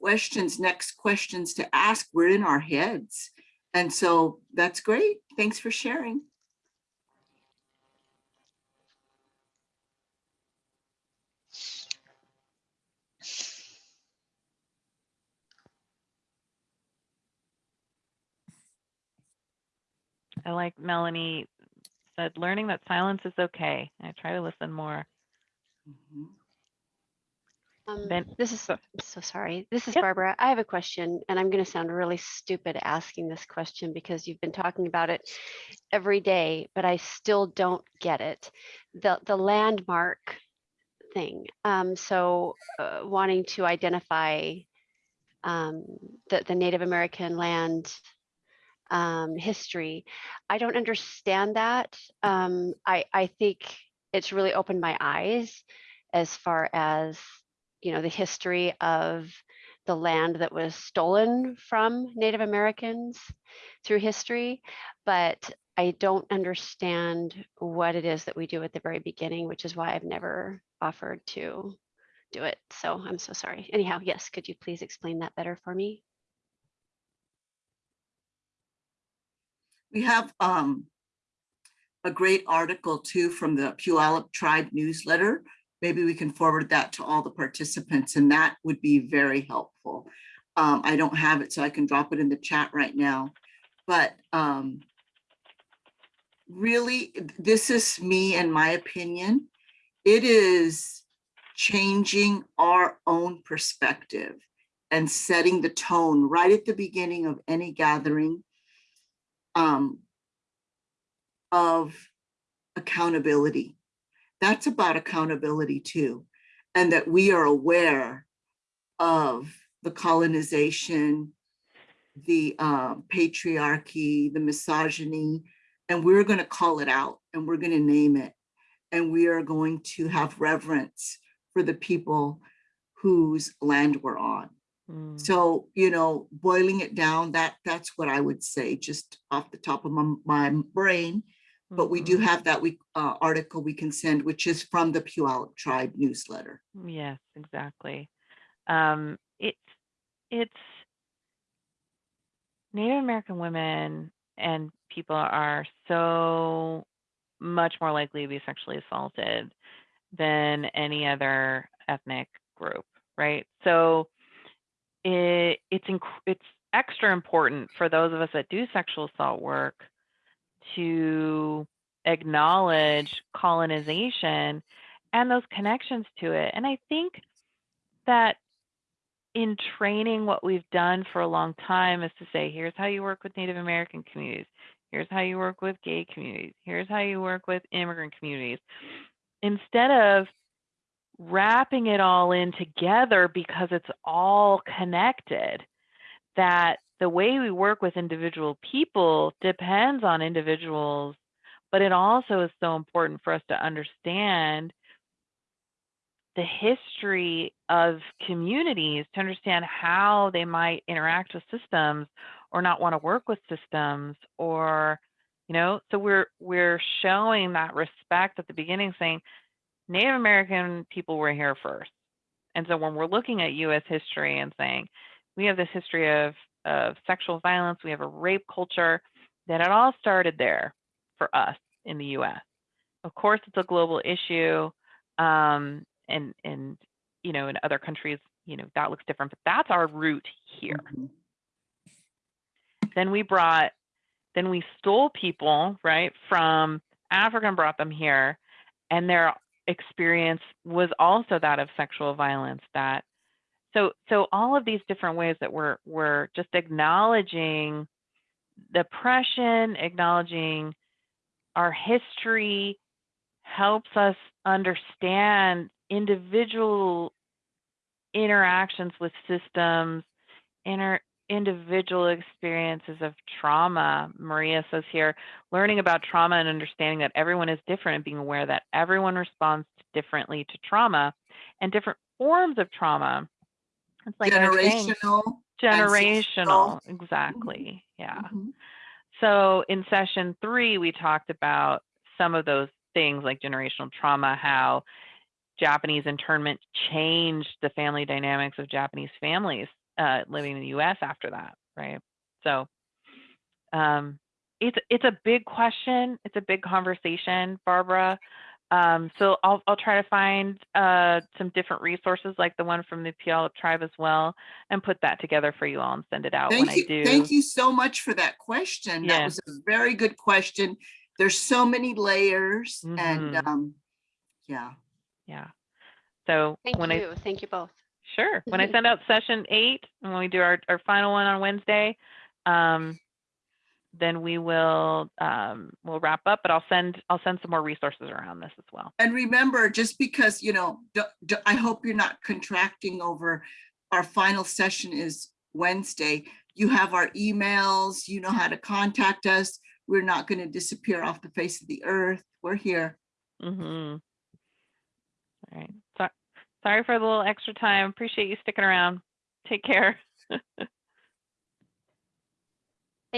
questions, next questions to ask, we're in our heads. And so that's great. Thanks for sharing. I like Melanie said, learning that silence is okay. I try to listen more. Mhm. Um, Then- this is, so- I'm so sorry. This is Yep. Barbara. I have a question and I'm going to sound really stupid asking this question because you've been talking about it every day, but I still don't get it. The, the landmark thing. Um, so uh, wanting to identify um, the, the Native American land um, history. I don't understand that. Um, I, I think it's really opened my eyes as far as, you know, the history of the land that was stolen from Native Americans through history. But I don't understand what it is that we do at the very beginning, which is why I've never offered to do it. So I'm so sorry. Anyhow, yes, could you please explain that better for me? We have um a great article too from the Puyallup Tribe newsletter. Maybe we can forward that to all the participants and that would be very helpful. Um, I don't have it, so I can drop it in the chat right now. But um really, this is me and my opinion. It is changing our own perspective and setting the tone right at the beginning of any gathering um, of accountability. That's about accountability too. And that we are aware of the colonization, the um, patriarchy, the misogyny, and we're going to call it out and we're going to name it. And we are going to have reverence for the people whose land we're on. Mm. So, you know, boiling it down, that that's what I would say, just off the top of my, my brain. But we do Mhm. have that we uh, article we can send, which is from the Puyallup Tribe newsletter. Yes, exactly. Um, it's it's Native American women and people are so much more likely to be sexually assaulted than any other ethnic group, right? So it it's inc- it's extra important for those of us that do sexual assault work to acknowledge colonization and those connections to it. And I think that in training, what we've done for a long time is to say, here's how you work with Native American communities. Here's how you work with gay communities. Here's how you work with immigrant communities. Instead of wrapping it all in together because it's all connected, that the way we work with individual people depends on individuals, but it also is so important for us to understand the history of communities to understand how they might interact with systems or not want to work with systems or you know so we're we're showing that respect at the beginning saying native american people were here first. And so when we're looking at us history and saying we have this history of of sexual violence we have a rape culture that it all started there for us in the us of course it's a global issue um, and and you know in other countries you know that looks different but that's our root here. Mhm. then we brought then we stole people right from africa and brought them here and their experience was also that of sexual violence that so so all of these different ways that we're we're just acknowledging the oppression acknowledging our history helps us understand individual interactions with systems, inter individual experiences of trauma. Maria says here, learning about trauma and understanding that everyone is different and being aware that everyone responds differently to trauma and different forms of trauma. It's like I was saying, Generational. generational, exactly. Yeah. Mhm. So in session three, we talked about some of those things like generational trauma, how Japanese internment changed the family dynamics of Japanese families uh, living in the U.S. after that, right? So um, it's it's a big question. It's a big conversation, Barbara. Um, so I'll I'll try to find uh, some different resources like the one from the Puyallup tribe as well, and put that together for you all and send it out when Thank I you, do. thank you so much for that question. That was a very good question. There's so many layers and, Mhm. um, yeah. Yeah. So Thank when I you. Thank you both. Sure. When I send out session eight and when we do our, our final one on Wednesday, um, then we will um, we'll wrap up. But I'll send I'll send some more resources around this as well. And remember, just because, you know, I hope you're not contracting over our final session is Wednesday. You have our emails, you know how to contact us. We're not going to disappear off the face of the earth. We're here. Mm-hmm. All right. So, sorry for the little extra time. Appreciate you sticking around. Take care.